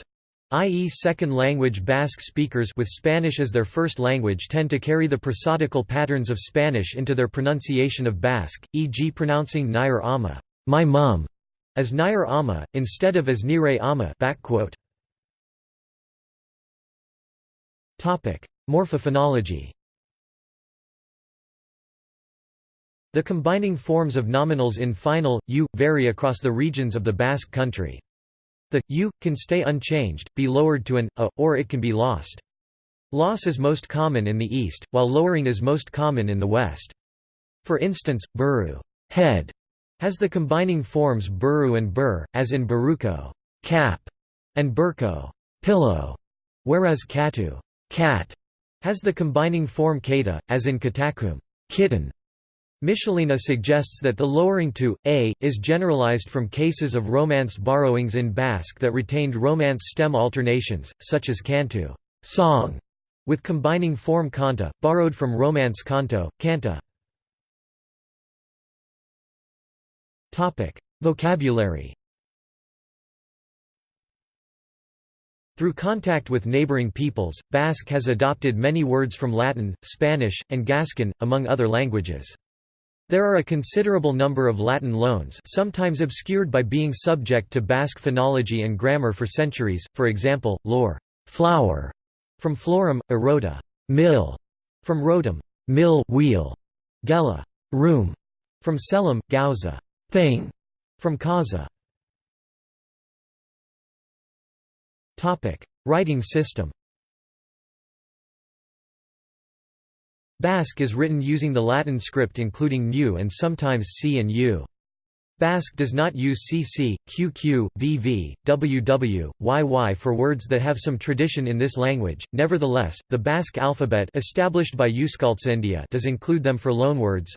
i.e. second-language Basque speakers with Spanish as their first language tend to carry the prosodical patterns of Spanish into their pronunciation of Basque, e.g. pronouncing Nair ama my mum, as Nair ama, instead of as Nire ama Morphophonology The combining forms of nominals in final, u, vary across the regions of the Basque country. The, u, can stay unchanged, be lowered to an, a, or it can be lost. Loss is most common in the east, while lowering is most common in the west. For instance, buru head has the combining forms buru and bur, as in baruko cap, and burko pillow, whereas katu cat has the combining form kata, as in katakum kitten. Michelena suggests that the lowering to a is generalized from cases of Romance borrowings in Basque that retained Romance stem alternations, such as cantu song, with combining form kanta, borrowed from Romance canto, canta. Vocabulary Through contact with neighboring peoples, Basque has adopted many words from Latin, Spanish, and Gascon, among other languages. There are a considerable number of Latin loans sometimes obscured by being subject to Basque phonology and grammar for centuries, for example, lor flower", from florum, erota mill", from rotum mill wheel", gela room", from selim, gauza thing", from causa. Writing system Basque is written using the Latin script including ν and sometimes c and u. Basque does not use CC, QQ, VV, WW, YY for words that have some tradition in this language. Nevertheless, the Basque alphabet established by Euskaltzaindia does include them for loanwords.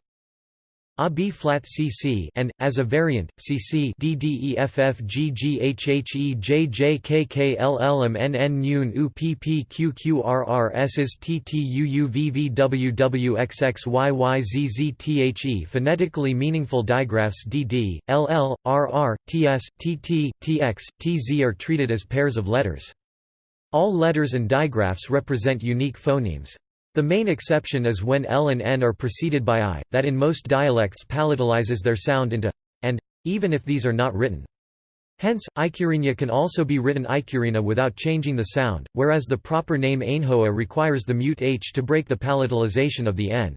AB flat CC and, as a variant, CC DDEFFGGHHEJJKKLLMNN UPPQQRRS is TTUUVVWXXYYZZTHE phonetically meaningful digraphs DD, LL, RR, TS, TT, TX, TZ are treated as pairs of letters. All letters and digraphs represent unique phonemes. The main exception is when L and N are preceded by I, that in most dialects palatalizes their sound into and, even if these are not written. Hence, Icurina can also be written Icurina without changing the sound, whereas the proper name Ainhoa requires the mute H to break the palatalization of the N.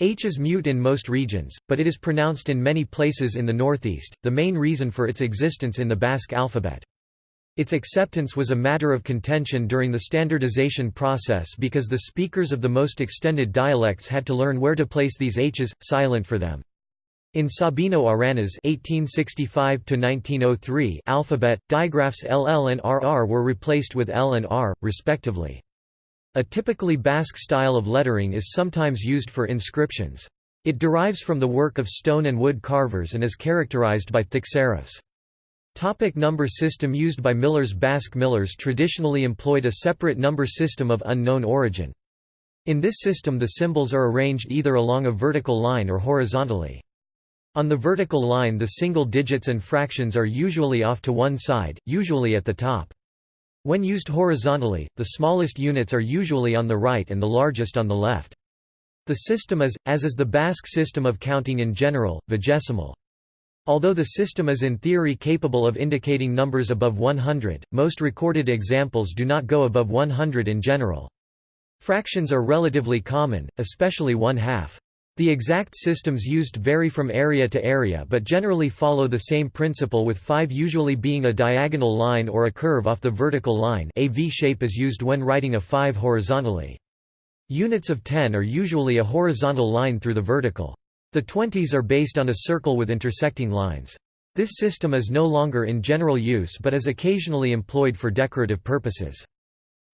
H is mute in most regions, but it is pronounced in many places in the northeast, the main reason for its existence in the Basque alphabet. Its acceptance was a matter of contention during the standardization process because the speakers of the most extended dialects had to learn where to place these h's, silent for them. In Sabino Arana's (1865–1903) alphabet, digraphs LL and RR were replaced with L and R, respectively. A typically Basque style of lettering is sometimes used for inscriptions. It derives from the work of stone and wood carvers and is characterized by thick serifs. Topic number system used by millers Basque millers traditionally employed a separate number system of unknown origin. In this system the symbols are arranged either along a vertical line or horizontally. On the vertical line the single digits and fractions are usually off to one side, usually at the top. When used horizontally, the smallest units are usually on the right and the largest on the left. The system is, as is the Basque system of counting in general, vigesimal. Although the system is in theory capable of indicating numbers above 100, most recorded examples do not go above 100 in general. Fractions are relatively common, especially one-half. The exact systems used vary from area to area but generally follow the same principle with 5 usually being a diagonal line or a curve off the vertical line a V-shape is used when writing a 5 horizontally. Units of 10 are usually a horizontal line through the vertical. The twenties are based on a circle with intersecting lines. This system is no longer in general use but is occasionally employed for decorative purposes.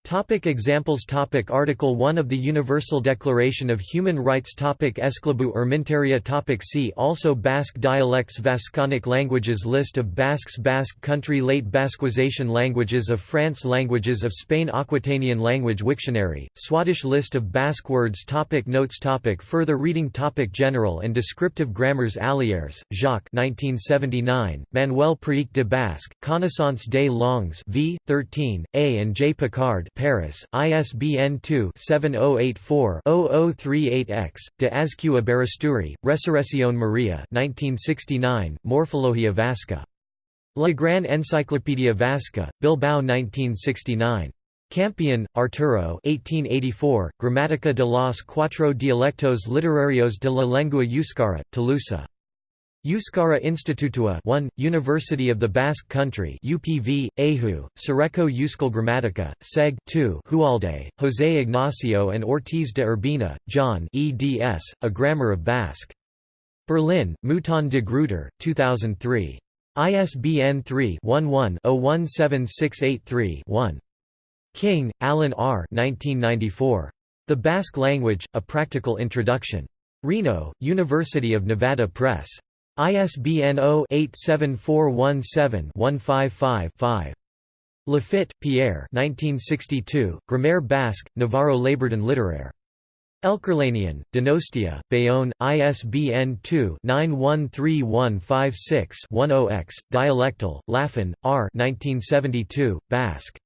Topic examples topic Article 1 of the Universal Declaration of Human Rights topic Esclabu Erminteria topic See also Basque dialects Vasconic languages List of Basques Basque country Late Basquization languages of France Languages of Spain Aquitanian language Wiktionary, Swadesh List of Basque words topic Notes topic Further reading topic General and descriptive grammars Allières, Jacques 1979, Manuel Priic de Basque, Connaissance des langues v. 13, A. and J. Picard Paris, ISBN 2-7084-0038-X, de Azcue Barasturi, Resurrección Maria 1969, Morfologia Vasca. La Gran Enciclopedia Vasca, Bilbao 1969. Campion, Arturo 1884, Gramática de los cuatro dialectos literarios de la lengua euskara, Tolosa. Euskara Institutua 1, University of the Basque Country UPV, Ehu, Cereco Euskal Gramatica, Seg 2 Hualde, José Ignacio and Ortiz de Urbina, John eds, A Grammar of Basque. Berlin, Mouton de Gruyter, 2003. ISBN 3-11-017683-1. King, Alan R. 1994. The Basque Language, A Practical Introduction. Reno, University of Nevada Press. ISBN 0-87417-155-5. Lafitte, Pierre 1962, Grammaire Basque, Navarro Labourden littéraire. Elkerlanian, Donostia, Bayonne, ISBN 2-913156-10-X, Dialectal, Lafon, R. 1972, Basque.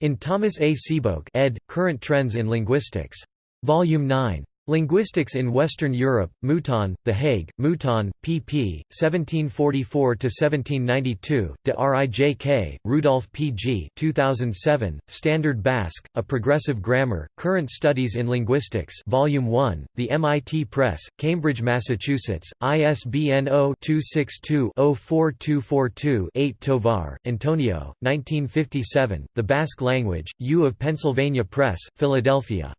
In Thomas A. Sebeok ed., Current Trends in Linguistics. Volume 9. Linguistics in Western Europe, Mouton, The Hague, Mouton, pp. 1744–1792, de Rijk, Rudolf P. G. 2007, Standard Basque, A Progressive Grammar, Current Studies in Linguistics Volume 1, The MIT Press, Cambridge, Massachusetts, ISBN 0-262-04242-8 Tovar, Antonio, 1957, The Basque Language, U of Pennsylvania Press, Philadelphia.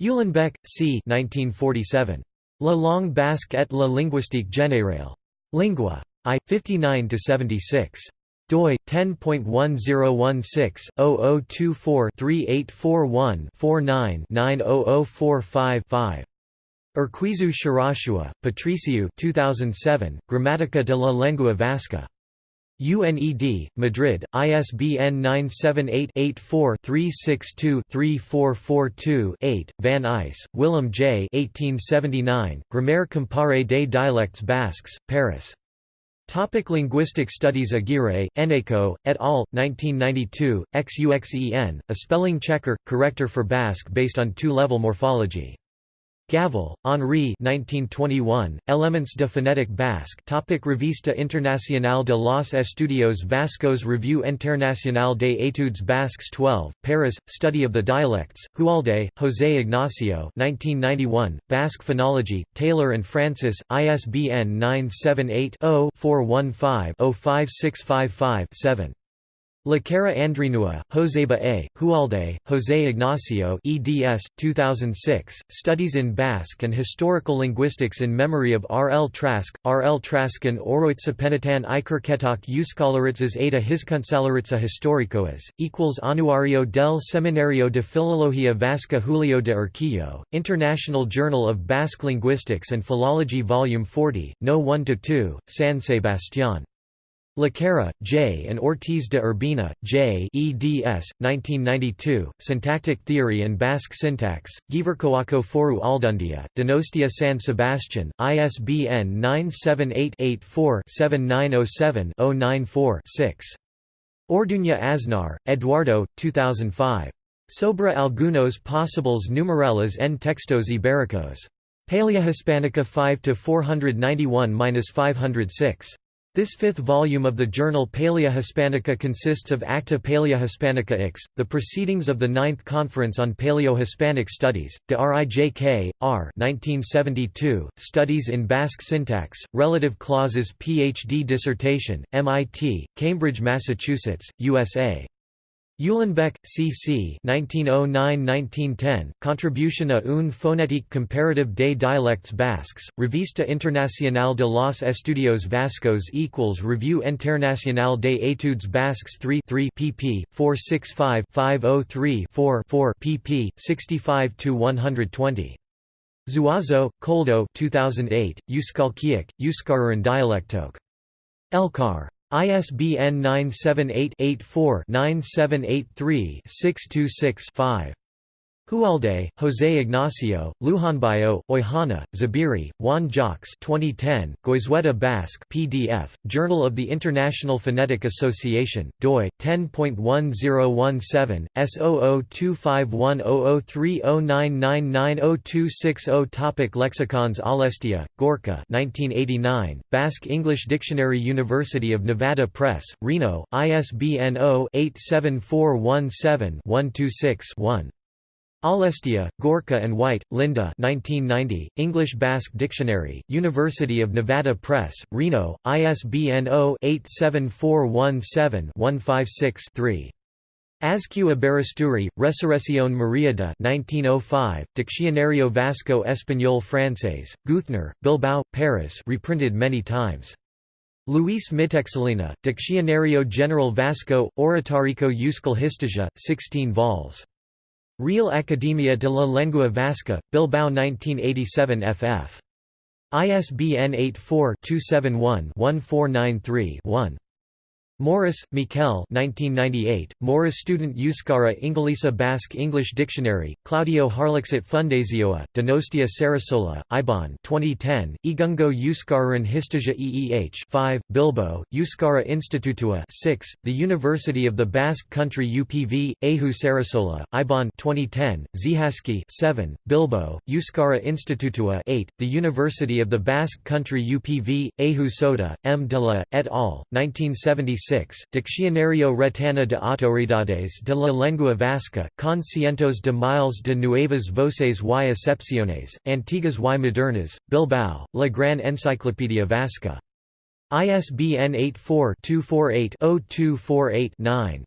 Uhlenbeck, C. 1947. La langue basque et la linguistique générale. Lingua. I. 59–76. doi 10.1016-0024-3841-49-90045-5. Urquizu Shirashua, Patriciu 2007, Grammatica de la lengua vasca. UNED, Madrid, ISBN 978-84-362-3442-8, Van Eys, Willem J. 1879, Grammaire comparée des dialectes basques, Paris. Topic linguistic studies Aguirre, Eneko, et al., 1992, XUXEN, a spelling checker, corrector for Basque based on two-level morphology. Gavel, Henri 1921, Elements de phonétique basque topic Revista Internacional de los Estudios Vascos Revue Internacional de Études Basques 12, Paris, Study of the Dialects, Hualde, José Ignacio 1991, Basque Phonology, Taylor and Francis, ISBN 978 0 415 05655 7. Lakarra Andrinua, Joseba A., Hualde, José Ignacio eds. 2006, Studies in Basque and Historical Linguistics in Memory of R. L. Trask, R. L. Trask Traskin Oroitzapenatan Ikerketak Euskalaritses Ada Hiskunsalaritza Historicoas, equals Anuario del Seminario de Filología Vasca Julio de Urquijo, International Journal of Basque Linguistics and Philology Volume 40, No. 1–2, San Sebastián. Lakarra, J. and Ortiz de Urbina, J. eds. 1992, Syntactic Theory and Basque Syntax, Gipuzkoako Foru Aldundia, Donostia San Sebastian, ISBN 978-84-7907-094-6. Orduña Aznar, Eduardo, 2005. Sobre algunos posibles numerales en textos ibéricos. Paleohispanica 5–491–506. This fifth volume of the journal Palaeohispanica consists of Acta Palaeohispanica X, the proceedings of the Ninth Conference on Paleo-Hispanic Studies, de Rijk, R 1972, Studies in Basque Syntax, Relative Clauses Ph.D. dissertation, MIT, Cambridge, Massachusetts, USA. Uhlenbeck, C. C. 1909–1910, Contribution a une phonétique comparative des dialectes basques, Revista Internacional de los Estudios Vascos equals Revue Internationale des Études Basques 3 3 pp. 465-503-4 pp. 65–120. Zuazo, Koldo 2008, Euskalkiak, Euskararan dialectok. Elkar. ISBN 978-84-9783-626-5. Hualde, José Ignacio, Lujanbayo, Oihana, Zabiri, Juan Jacques 2010, Goizueta Basque PDF, Journal of the International Phonetic Association, doi, 10.1017, S0025100309990260 Topic Lexicons Aulestia, Gorka 1989, Basque English Dictionary University of Nevada Press, Reno, ISBN 0-87417-126-1. Aulestia, Gorka and White, Linda 1990, English Basque Dictionary, University of Nevada Press, Reno, ISBN 0-87417-156-3. Azcue Aberasturi, Resurrección María de 1905, Diccionario Vasco Español Francés, Geuthner, Bilbao, Paris reprinted many times. Luis Mitxelena, Diccionario General Vasco, Oratórico Euskal Historia, 16 vols. Real Academia de la Lengua Vasca, Bilbao 1987 ff. ISBN 84-271-1493-1. Morris, Miquel 1998, Morris Student Euskara Inglesa Basque English Dictionary, Claudio Harlixet Fundazioa, Donostia Sarasola, Ibon 2010, Igungo Euskaran Histogia EEH 5, Bilbo, Euskara Institutua 6, The University of the Basque Country UPV, Ahu Sarasola, Ibon 2010, Zihaski 7, Bilbo, Euskara Institutua 8, The University of the Basque Country UPV, Ahu Soda, M. de la, et al., 1976 Diccionario Retana de Autoridades de la Lengua Vasca, con cientos de miles de nuevas voces y excepciones, antiguas y modernas, Bilbao, La Gran Enciclopedia Vasca. ISBN 84-248-0248-9.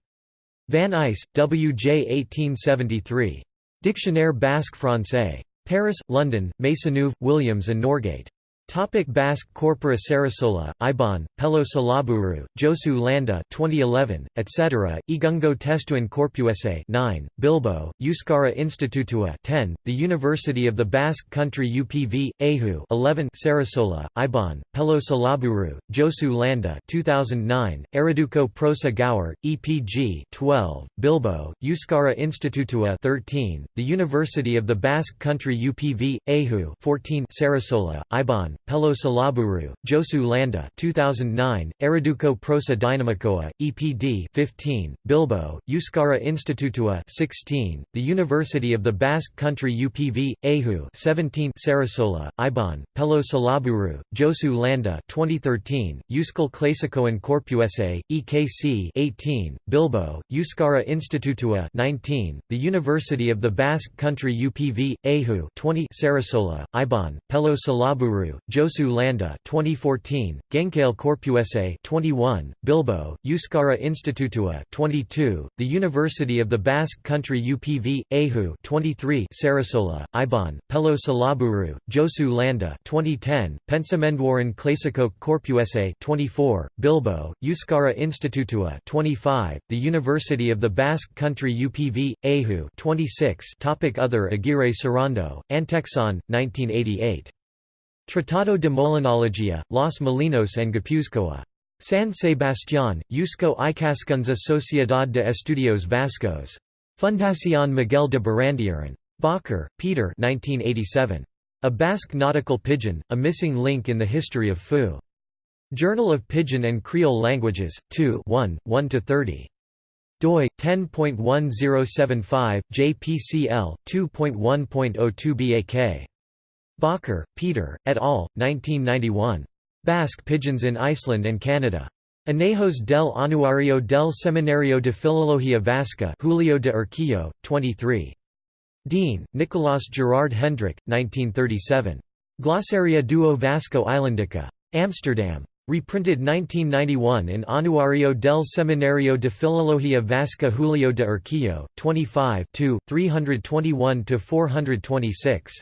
Van Eys, W. J. 1873. Dictionnaire basque français. Paris, London, Maisonneuve, Williams and Norgate. Topic Basque Corpora Sarasola, Ibon, Pello Salaburu, Josu Landa 2011, etc., Igungo Testuan Corpuese 9, Bilbo, Euskara Institutua 10, The University of the Basque Country UPV, Ahu 11, Sarasola, Ibon, Pello Salaburu, Josu Landa 2009, Eraduko Prosa Gaur, EPG 12, Bilbo, Euskara Institutua 13, The University of the Basque Country UPV, Ahu 14, Sarasola, Ibon, Pello Salaburu, Josu Landa 2009, Eraduko Prosa Dynamicoa, EPD 15, Bilbo, Euskara Institutua 16, The University of the Basque Country UPV, Ahu 17, Sarasola, Ibon, Pello Salaburu, Josu Landa 2013, Euskal Clasicoan Corpuese, EKC 18, Bilbo, Euskara Institutua 19, The University of the Basque Country UPV, Ahu 20, Sarasola, Ibon, Pelo Salaburu, Josu Landa 2014, Genkale Corpuese 21, Bilbo, Euskara Institutua 22, The University of the Basque Country UPV, Ahu 23, Sarasola, Ibon, Pello Salaburu, Josu Landa 2010, Pensamenduaran Clasico Corpuese 24, Bilbo, Euskara Institutua 25, The University of the Basque Country UPV, Ahu 26 Topic Other Aguirre Sarando, Antexon, 1988. Tratado de Molinología, Los Molinos en Guipúzcoa. San Sebastián, Eusko Ikaskunza Sociedad de Estudios Vascos. Fundación Miguel de Barandiaran. Bakker, Peter 1987. A Basque Nautical Pidgin, A Missing Link in the History of Fu. Journal of Pidgin and Creole Languages, 2 1, 1–30. doi, 10.1075, JPCL, 2.1.02 BAK. Bakker, Peter, et al., 1991. Basque Pidgins in Iceland and Canada. Anejos del Anuario del Seminario de Filología Vasca Julio de Urquijo, 23. Deen, Nicolás Gerard Hendrik, 1937. Glossaria duo Vasco Islandica. Amsterdam. Reprinted 1991 in Anuario del Seminario de Filología Vasca Julio de Urquijo, 25 321–426.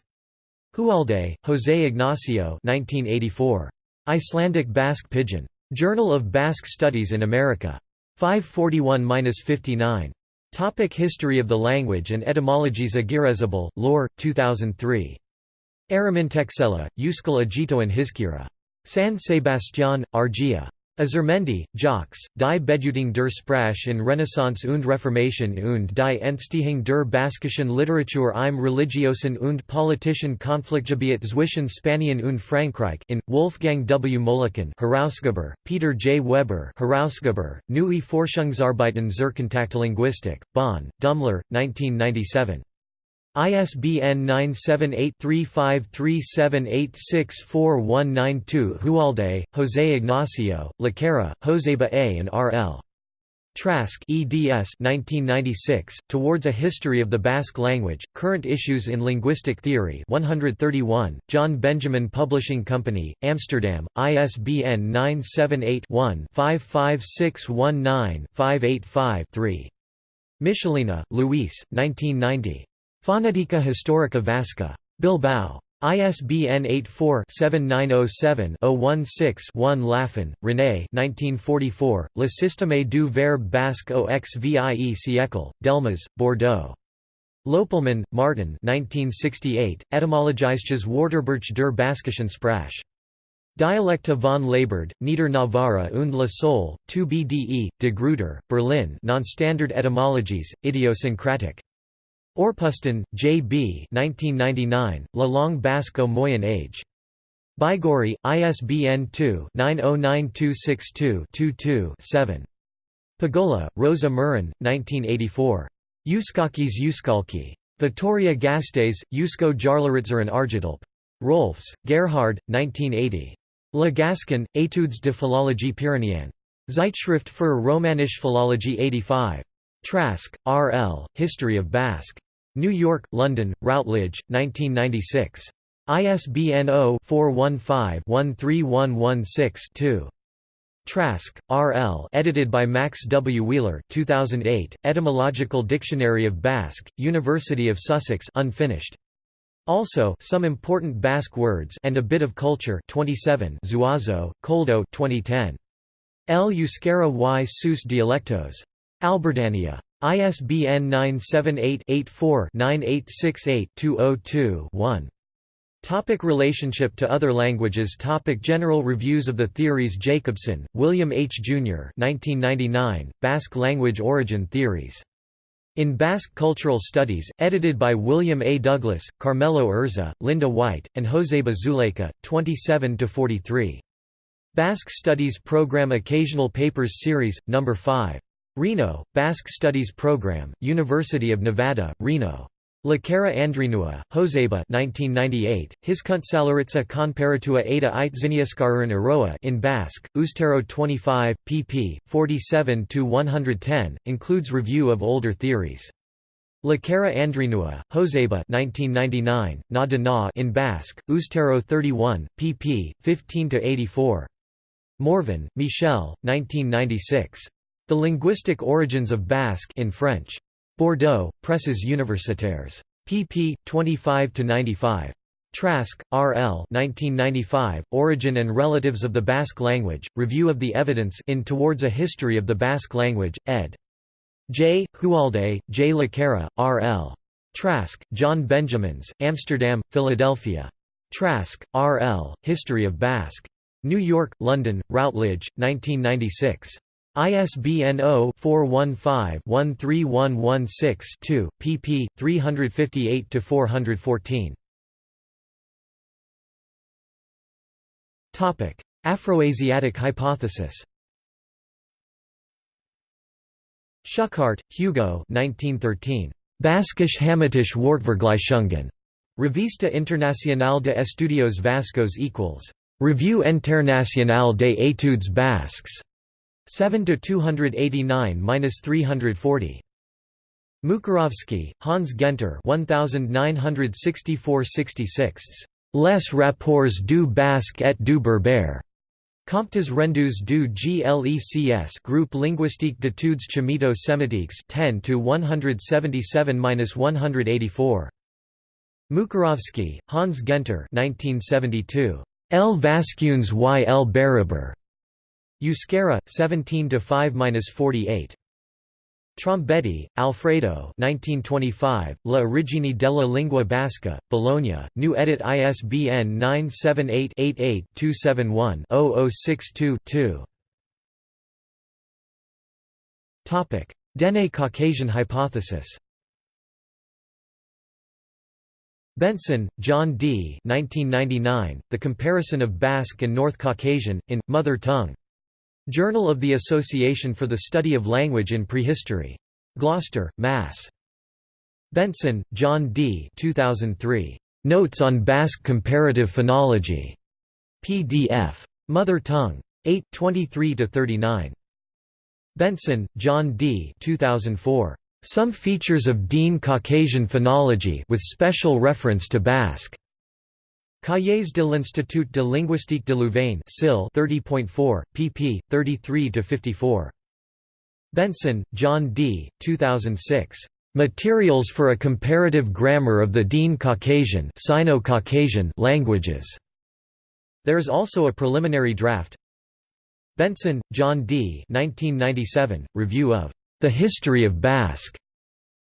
Hualde, José Ignacio 1984. Icelandic Basque Pidgin. Journal of Basque Studies in America. 541–59. Topic History of the language and etymologies Aguirrezabal, Lore, 2003. Erromintxela, Euskal Agitoan Hiskira. San Sebastián, Argia. Azurmendi, Jacques, die Bedeutung der Sprache in Renaissance und Reformation und die Entstehung der baskischen Literatur im religiosen und politischen Konfliktgebiet zwischen Spanien und Frankreich in, Wolfgang W. Moleken Herausgeber, Peter J. Weber Herausgeber, Neue Forschungsarbeiten zur Kontaktlinguistik, Bonn, Dummler, 1997. ISBN 978-3537864192 Hualde, José Ignacio, Lakarra, Joseba A. and R. L. Trask eds 1996, Towards a History of the Basque Language, Current Issues in Linguistic Theory 131, John Benjamin Publishing Company, Amsterdam, ISBN 978-1-55619-585-3. Michelena, Luis, 1990. Fonetica Historica Vasca. Bilbao. ISBN 84-7907-016-1 Lafon, René 1944, Le système du verbe basque au xvie siècle, Delmas, Bordeaux. Lopelman, Martin 1968, Etymologisches Wörterbuch der Baskischen Sprache. Dialecte von Laberd, Nieder Navarra und La Sole, 2 BDE, de Gruyter, Berlin Non-Standard Etymologies, Idiosyncratic. Orpustin, J. B. 1999, La Langue Basque au Moyen Age. Baigorry, ISBN 2-909262-22-7. Pagola, Rosa Murin, 1984. Euskakis Euskalki. Vitoria Gasteiz, Eusko Jarlaritzeren Argidalp. Rohlfs, Gerhard, 1980. Le Gascon, Études de philologie pyrénéenne. Zeitschrift für romanische Philologie 85. Trask, R. L., History of Basque. New York, London, Routledge, 1996. ISBN 0-415-13116-2. Trask, R. L. edited by Max W. Wheeler 2008, Etymological Dictionary of Basque, University of Sussex unfinished. Also, some important Basque words and a bit of culture 27 Zuazo, Koldo 2010. El Euskera y sus dialectos. Albertania. ISBN 978-84-9868-202-1. Topic relationship to other languages Topic General reviews of the theories Jacobsen, William H. Jr. 1999, Basque Language Origin Theories. In Basque Cultural Studies, edited by William A. Douglas, Carmelo Urza, Linda White, and Joseba Zulaika, 27–43. Basque Studies Program Occasional Papers Series, No. 5. Reno, Basque Studies Program, University of Nevada, Reno. Lakarra Andrinua, Joseba 1998, Hizkuntzalaritza Konparatua Eta Itziniaskarun Aroa in Basque, Ustero 25, pp. 47–110, includes review of older theories. Lakarra Andrinua, Joseba 1999, Na de Na in Basque, Ustero 31, pp. 15–84. Morvan, Michel, 1996. The Linguistic Origins of Basque in French. Bordeaux, Presses Universitaires. pp. 25–95. Trask, R. L. 1995, Origin and Relatives of the Basque Language, Review of the Evidence in Towards a History of the Basque Language, ed. J. Hualde, J. Lakarra, R. L. Trask, John Benjamins, Amsterdam, Philadelphia. Trask, R. L., History of Basque. New York, London, Routledge, 1996. ISBN 0-415-13116-2, pp. 358–414. Afroasiatic hypothesis Schuchardt, Hugo 1913. Baskisch Hamitisch Wortvergleichungen. Revista Internacional de Estudios Vascos equals. Revue Internationale des études basques. 7 to 289-340. Mukarovsky, Hans Genter 1964-66. Les rapports du basque et du berbère. Comptes rendus du GLECS Groupe linguistique d'études chamito-sémitiques 10 to 177-184. Mukarovsky, Hans Genter 1972. L Vascunes y L Baraber. Euskera, 17 to 5-48. Trombetti, Alfredo 1925, La origine della lingua basca, Bologna, new edit ISBN 978-88-271-0062-2 Dene Caucasian hypothesis Bengtson, John D. 1999, the comparison of Basque and North Caucasian, in, Mother Tongue. Journal of the Association for the Study of Language in Prehistory. Gloucester, Mass. Bengtson, John D. 2003. Notes on Basque Comparative Phonology. PDF. Mother Tongue. 8 23–39. Bengtson, John D. 2004. Some Features of Dene Caucasian Phonology with special reference to Basque. Cahiers de l'Institut de linguistique de Louvain 30.4, pp. 33–54. Bengtson, John D. 2006. Materials for a Comparative Grammar of the Dene Caucasian Sino-Caucasian languages. There is also a preliminary draft. Bengtson, John D. 1997, Review of The History of Basque.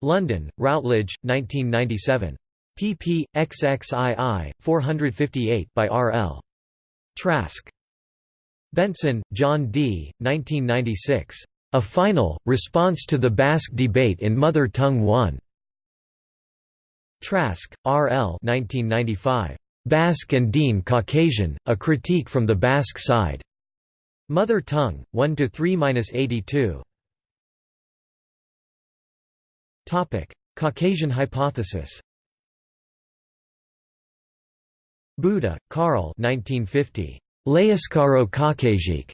London, Routledge, 1997 pp. XXII, 458 by R. L. Trask. Bengtson, John D., 1996. A Final, Response to the Basque Debate in Mother Tongue 1. Trask, R. L. 1995. Basque and Dene Caucasian, A Critique from the Basque Side. Mother Tongue, 1 to 3 minus 82. Caucasian hypothesis Bouda, Karl 1950. L'Euskaro Caucasique.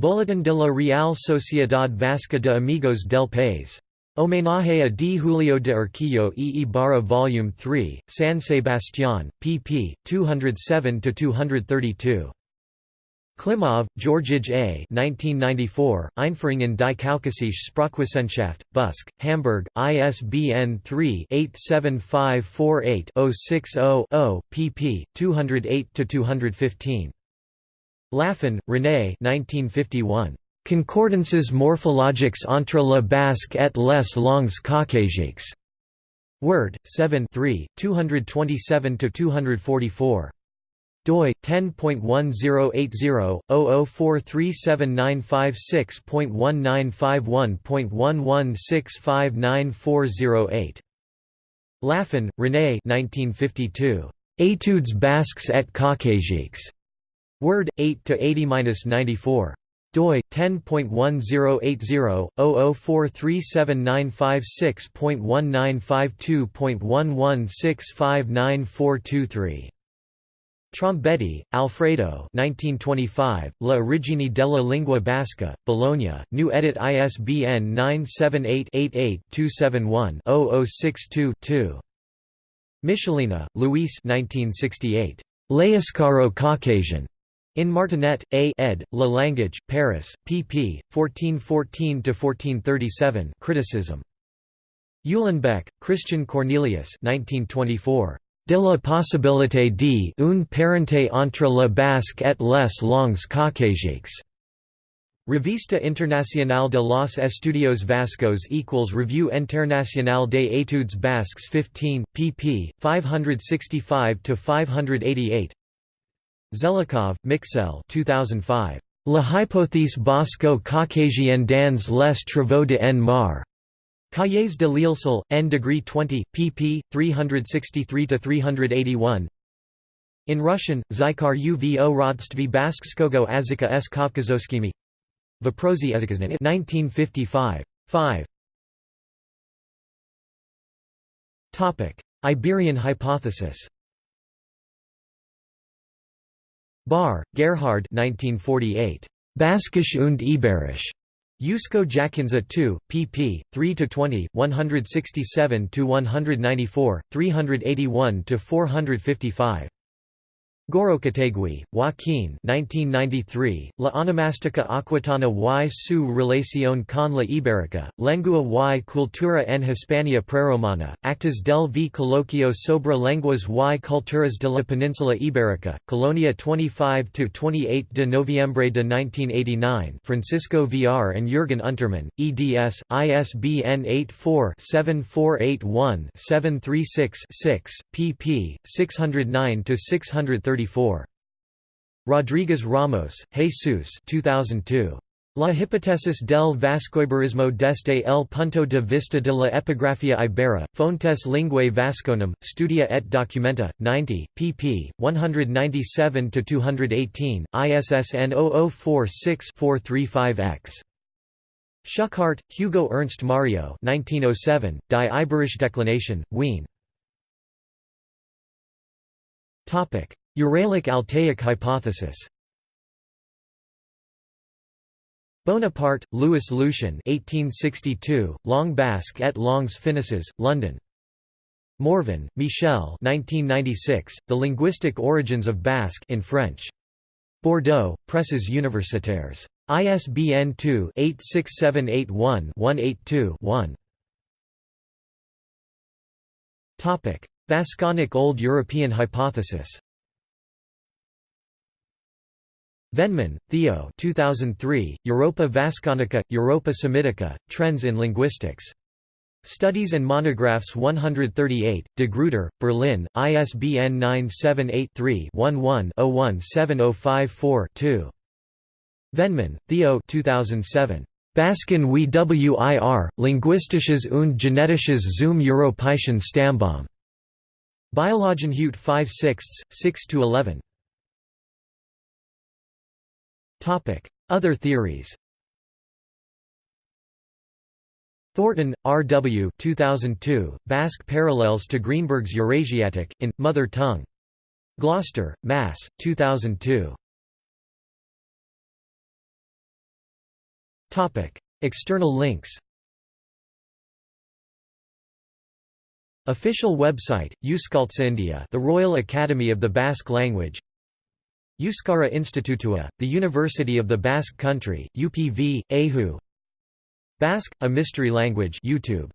Boletín de la Real Sociedad Vasca de Amigos del País. Homenaje a D. Julio de Urquijo e Ibarra Vol. 3, San Sebastián, pp. 207–232. Klimov, Georgij A. 1994, Einführung in die Kaukasische Sprachwissenschaft, Buske, Hamburg, ISBN 3-87548-060-0, pp. 208–215. Lafon, René 1951. Concordances morphologiques entre le basque et les langues caucasiques. Word, 7 227–244 doi 10.1080-00437956.1951.11659408 Lafon, René 1952. Études basques et caucasiques. Word 8 to 80-94 doi 10.1080-00437956.1952.11659423 Trombetti, Alfredo 1925, La origine della lingua basca, Bologna, new edit ISBN 978-88-271-0062-2. Michelena, Luis 1968. L'euskaro Caucasian. In Martinet, A. ed., La Language, Paris, pp. 1414–1437 Criticism. Uhlenbeck, Christian Cornelius 1924 de la possibilité d une parenté entre le basque et les langues caucasiques. Revista Internacional de los Estudios Vascos equals Review Internacional de Études Basques 15, pp. 565–588 Zelikov, Mikhail 2005. La hypothèse basco-caucasienne dans les travaux de N. Marr. Cahiers de l'ILSL, N degree 20, pp. 363–381 In Russian, Zykar uvo rodství Baskskogo Azika s Kavkazoskimi Vaprosi 1955. 5 Iberian hypothesis Bahr, Gerhard 1948. Baskisch und Iberisch. Eusko Jakintza 2, pp. 3–20, 167–194, 381–455. Gorrochategui, Joaquin 1993, La onomástica aquitana y su relación con la ibérica, lengua y cultura en Hispania preromana, actas del v coloquio sobre lenguas y culturas de la península ibérica, Colonia 25–28 de noviembre de 1989 Francisco Villar and Jürgen Untermann, eds, ISBN 84-7481-736-6, pp. 609–630 Rodriguez Ramos, Jesus 2002. La hipótesis del vascoiberismo desde el punto de vista de la epigrafía ibera, Fontes Linguae Vasconum, Studia et Documenta, 90, pp. 197–218, ISSN 0046-435-X. Schuchardt, Hugo Ernst Mario 1907, Die Iberische Deklination, Wien Uralic Altaic hypothesis Bonaparte, Louis Lucien 1862, Long Basque et Longs finnoises, London. Morvan, Michel 1996, The Linguistic Origins of Basque in French. Bordeaux, Presses universitaires. ISBN 2-86781-182-1. Vasconic Old European hypothesis Vennemann, Theo 2003, Europa Vasconica, Europa Semitica, Trends in Linguistics. Studies and Monographs 138, De Gruyter, Berlin, ISBN 978-3-11-017054-2. Vennemann, Theo 2007. Basken wir, Linguistisches und Genetisches zum Europäischen Stammbaum. Biologenhut 5 6, 6–11. Other theories Thornton, R. W. 2002, Basque Parallels to Greenberg's Eurasiatic, in, Mother Tongue. Gloucester, Mass., 2002. External links Official website, Euskaltzaindia the Royal Academy of the Basque Language Euskara Institutua, the University of the Basque Country, UPV, EHU Basque, a mystery language YouTube